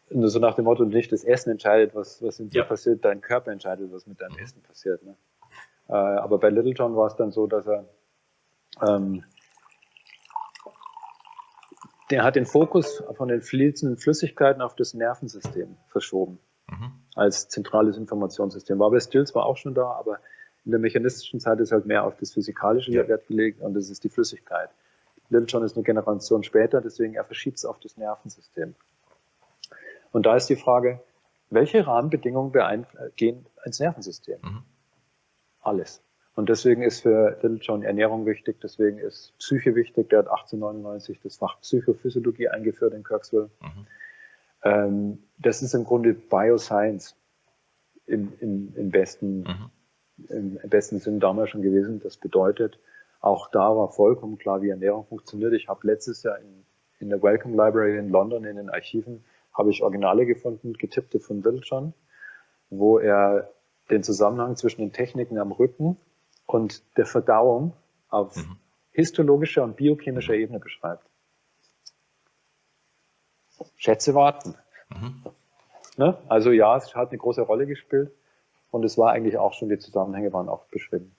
Mhm. Nur so nach dem Motto, nicht das Essen entscheidet, was, was in dir ja. passiert, dein Körper entscheidet, was mit deinem mhm. Essen passiert. Ne? Äh, aber bei Little John war es dann so, dass er, ähm, der hat den Fokus von den fließenden Flüssigkeiten auf das Nervensystem verschoben. Mhm. Als zentrales Informationssystem. War bei Still zwar auch schon da, aber in der mechanistischen Zeit ist halt mehr auf das Physikalische ja. Wert gelegt und das ist die Flüssigkeit. John ist eine Generation später, deswegen er verschiebt es auf das Nervensystem. Und da ist die Frage, welche Rahmenbedingungen gehen ins Nervensystem? Mhm. Alles. Und deswegen ist für Little John Ernährung wichtig, deswegen ist Psyche wichtig. Der hat 1899 das Fach Psychophysiologie eingeführt in Kirksville. Mhm. Ähm, das ist im Grunde Bioscience im, im, im besten mhm im besten Sinn damals schon gewesen. Das bedeutet, auch da war vollkommen klar, wie Ernährung funktioniert. Ich habe letztes Jahr in, in der Welcome Library in London in den Archiven habe ich Originale gefunden, getippte von Little John, wo er den Zusammenhang zwischen den Techniken am Rücken und der Verdauung auf mhm. histologischer und biochemischer Ebene beschreibt. Schätze warten. Mhm. Ne? Also ja, es hat eine große Rolle gespielt. Und es war eigentlich auch schon, die Zusammenhänge waren auch beschrieben.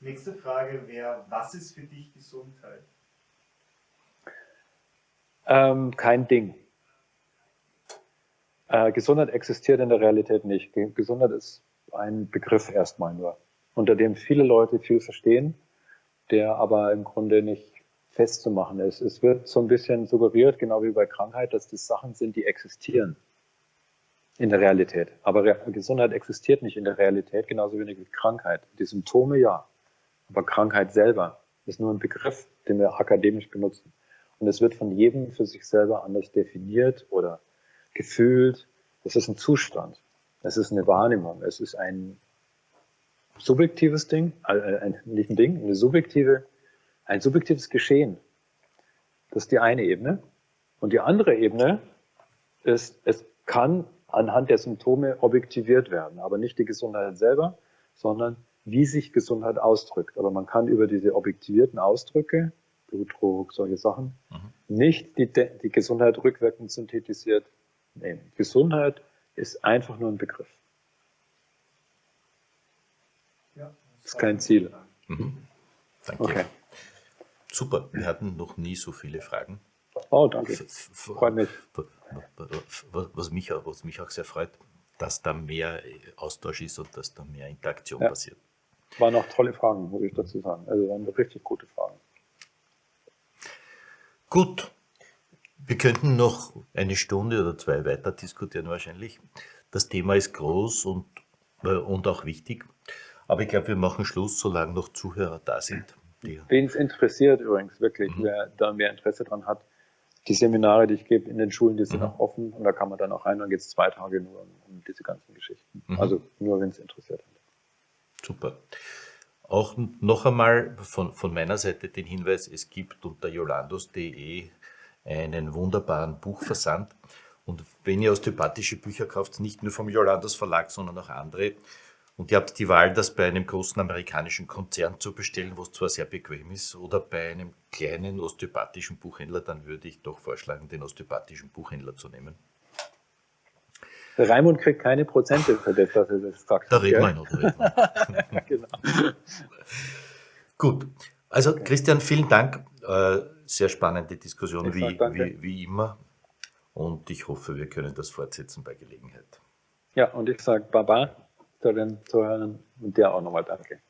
Nächste Frage wäre, was ist für dich Gesundheit? Ähm, kein Ding. Äh, Gesundheit existiert in der Realität nicht. Gesundheit ist ein Begriff erstmal nur, unter dem viele Leute viel verstehen, der aber im Grunde nicht festzumachen ist. Es wird so ein bisschen suggeriert, genau wie bei Krankheit, dass das Sachen sind, die existieren in der Realität. Aber Gesundheit existiert nicht in der Realität, genauso wenig wie Krankheit. Die Symptome ja, aber Krankheit selber ist nur ein Begriff, den wir akademisch benutzen. Und es wird von jedem für sich selber anders definiert oder gefühlt. Es ist ein Zustand. Es ist eine Wahrnehmung. Es ist ein subjektives Ding, äh, ein, nicht ein Ding, eine subjektive, ein subjektives Geschehen. Das ist die eine Ebene. Und die andere Ebene ist, es kann anhand der Symptome objektiviert werden, aber nicht die Gesundheit selber, sondern wie sich Gesundheit ausdrückt. Aber man kann über diese objektivierten Ausdrücke, Blutdruck, solche Sachen, mhm. nicht die, die Gesundheit rückwirkend synthetisiert nehmen. Gesundheit ist einfach nur ein Begriff. Ja, das ist kein Ziel. Mhm. Danke. Okay. Super, wir hatten noch nie so viele Fragen. Oh, danke. Freut mich. Was mich, was mich auch sehr freut, dass da mehr Austausch ist und dass da mehr Interaktion ja. passiert. Waren auch tolle Fragen, muss ich dazu sagen. Also waren richtig gute Fragen. Gut, wir könnten noch eine Stunde oder zwei weiter diskutieren wahrscheinlich. Das Thema ist groß und, äh, und auch wichtig. Aber ich glaube, wir machen Schluss, solange noch Zuhörer da sind. Wen es interessiert übrigens, wirklich, mhm. wer da mehr Interesse dran hat, die Seminare, die ich gebe in den Schulen, die sind mhm. auch offen und da kann man dann auch rein, dann geht es zwei Tage nur um, um diese ganzen Geschichten. Mhm. Also nur, wenn es interessiert hat. Super. Auch noch einmal von, von meiner Seite den Hinweis, es gibt unter jolandos.de einen wunderbaren Buchversand. Und wenn ihr osteopathische Bücher kauft, nicht nur vom Jolandos Verlag, sondern auch andere, und ihr habt die Wahl, das bei einem großen amerikanischen Konzern zu bestellen, was zwar sehr bequem ist, oder bei einem kleinen osteopathischen Buchhändler, dann würde ich doch vorschlagen, den osteopathischen Buchhändler zu nehmen. Der Raimund kriegt keine Prozente für das, dass er das sagt. Da reden wir noch. Da [laughs] genau. Gut. Also Christian, vielen Dank. Sehr spannende Diskussion wie, wie, wie immer. Und ich hoffe, wir können das fortsetzen bei Gelegenheit. Ja, und ich sage Baba zu den Zuhörern und dir auch nochmal danke.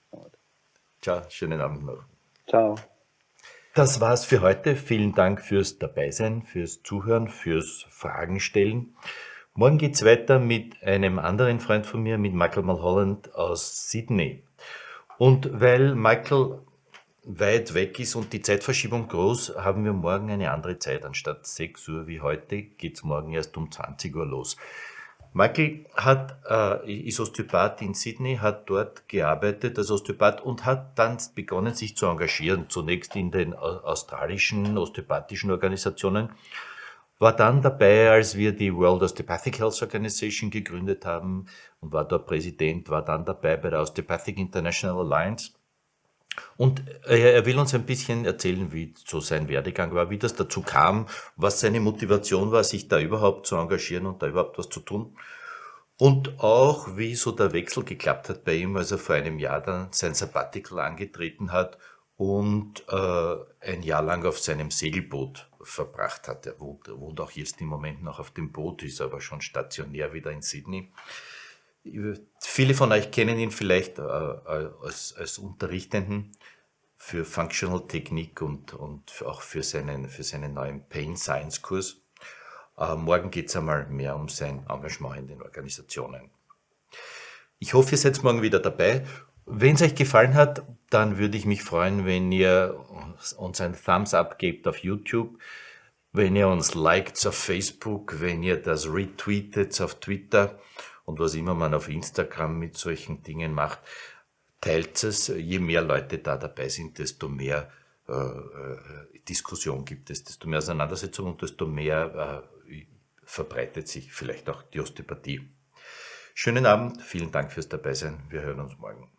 Ciao, schönen Abend noch. Ciao. Das war's für heute. Vielen Dank fürs Dabeisein, fürs Zuhören, fürs Fragen stellen. Morgen geht's weiter mit einem anderen Freund von mir, mit Michael Mulholland aus Sydney. Und weil Michael weit weg ist und die Zeitverschiebung groß, haben wir morgen eine andere Zeit. Anstatt 6 Uhr wie heute geht's morgen erst um 20 Uhr los. Michael hat, äh, ist Osteopath in Sydney, hat dort gearbeitet als Osteopath und hat dann begonnen, sich zu engagieren. Zunächst in den australischen osteopathischen Organisationen, war dann dabei, als wir die World Osteopathic Health Organization gegründet haben und war dort Präsident, war dann dabei bei der Osteopathic International Alliance und er will uns ein bisschen erzählen, wie so sein Werdegang war, wie das dazu kam, was seine Motivation war, sich da überhaupt zu engagieren und da überhaupt was zu tun. Und auch, wie so der Wechsel geklappt hat bei ihm, als er vor einem Jahr dann sein Sabbatical angetreten hat und äh, ein Jahr lang auf seinem Segelboot verbracht hat. Er wohnt, wohnt auch jetzt im Moment noch auf dem Boot, ist aber schon stationär wieder in Sydney. Viele von euch kennen ihn vielleicht äh, äh, als, als Unterrichtenden für Functional Technik und, und auch für seinen, für seinen neuen Pain Science Kurs. Äh, morgen geht es einmal mehr um sein Engagement in den Organisationen. Ich hoffe, ihr seid morgen wieder dabei. Wenn es euch gefallen hat, dann würde ich mich freuen, wenn ihr uns ein Thumbs up gebt auf YouTube, wenn ihr uns liked auf Facebook, wenn ihr das retweetet auf Twitter und was immer man auf Instagram mit solchen Dingen macht, teilt es. Je mehr Leute da dabei sind, desto mehr äh, äh, Diskussion gibt es, desto mehr Auseinandersetzung und desto mehr äh, verbreitet sich vielleicht auch die Osteopathie. Schönen Abend, vielen Dank fürs Dabeisein. Wir hören uns morgen.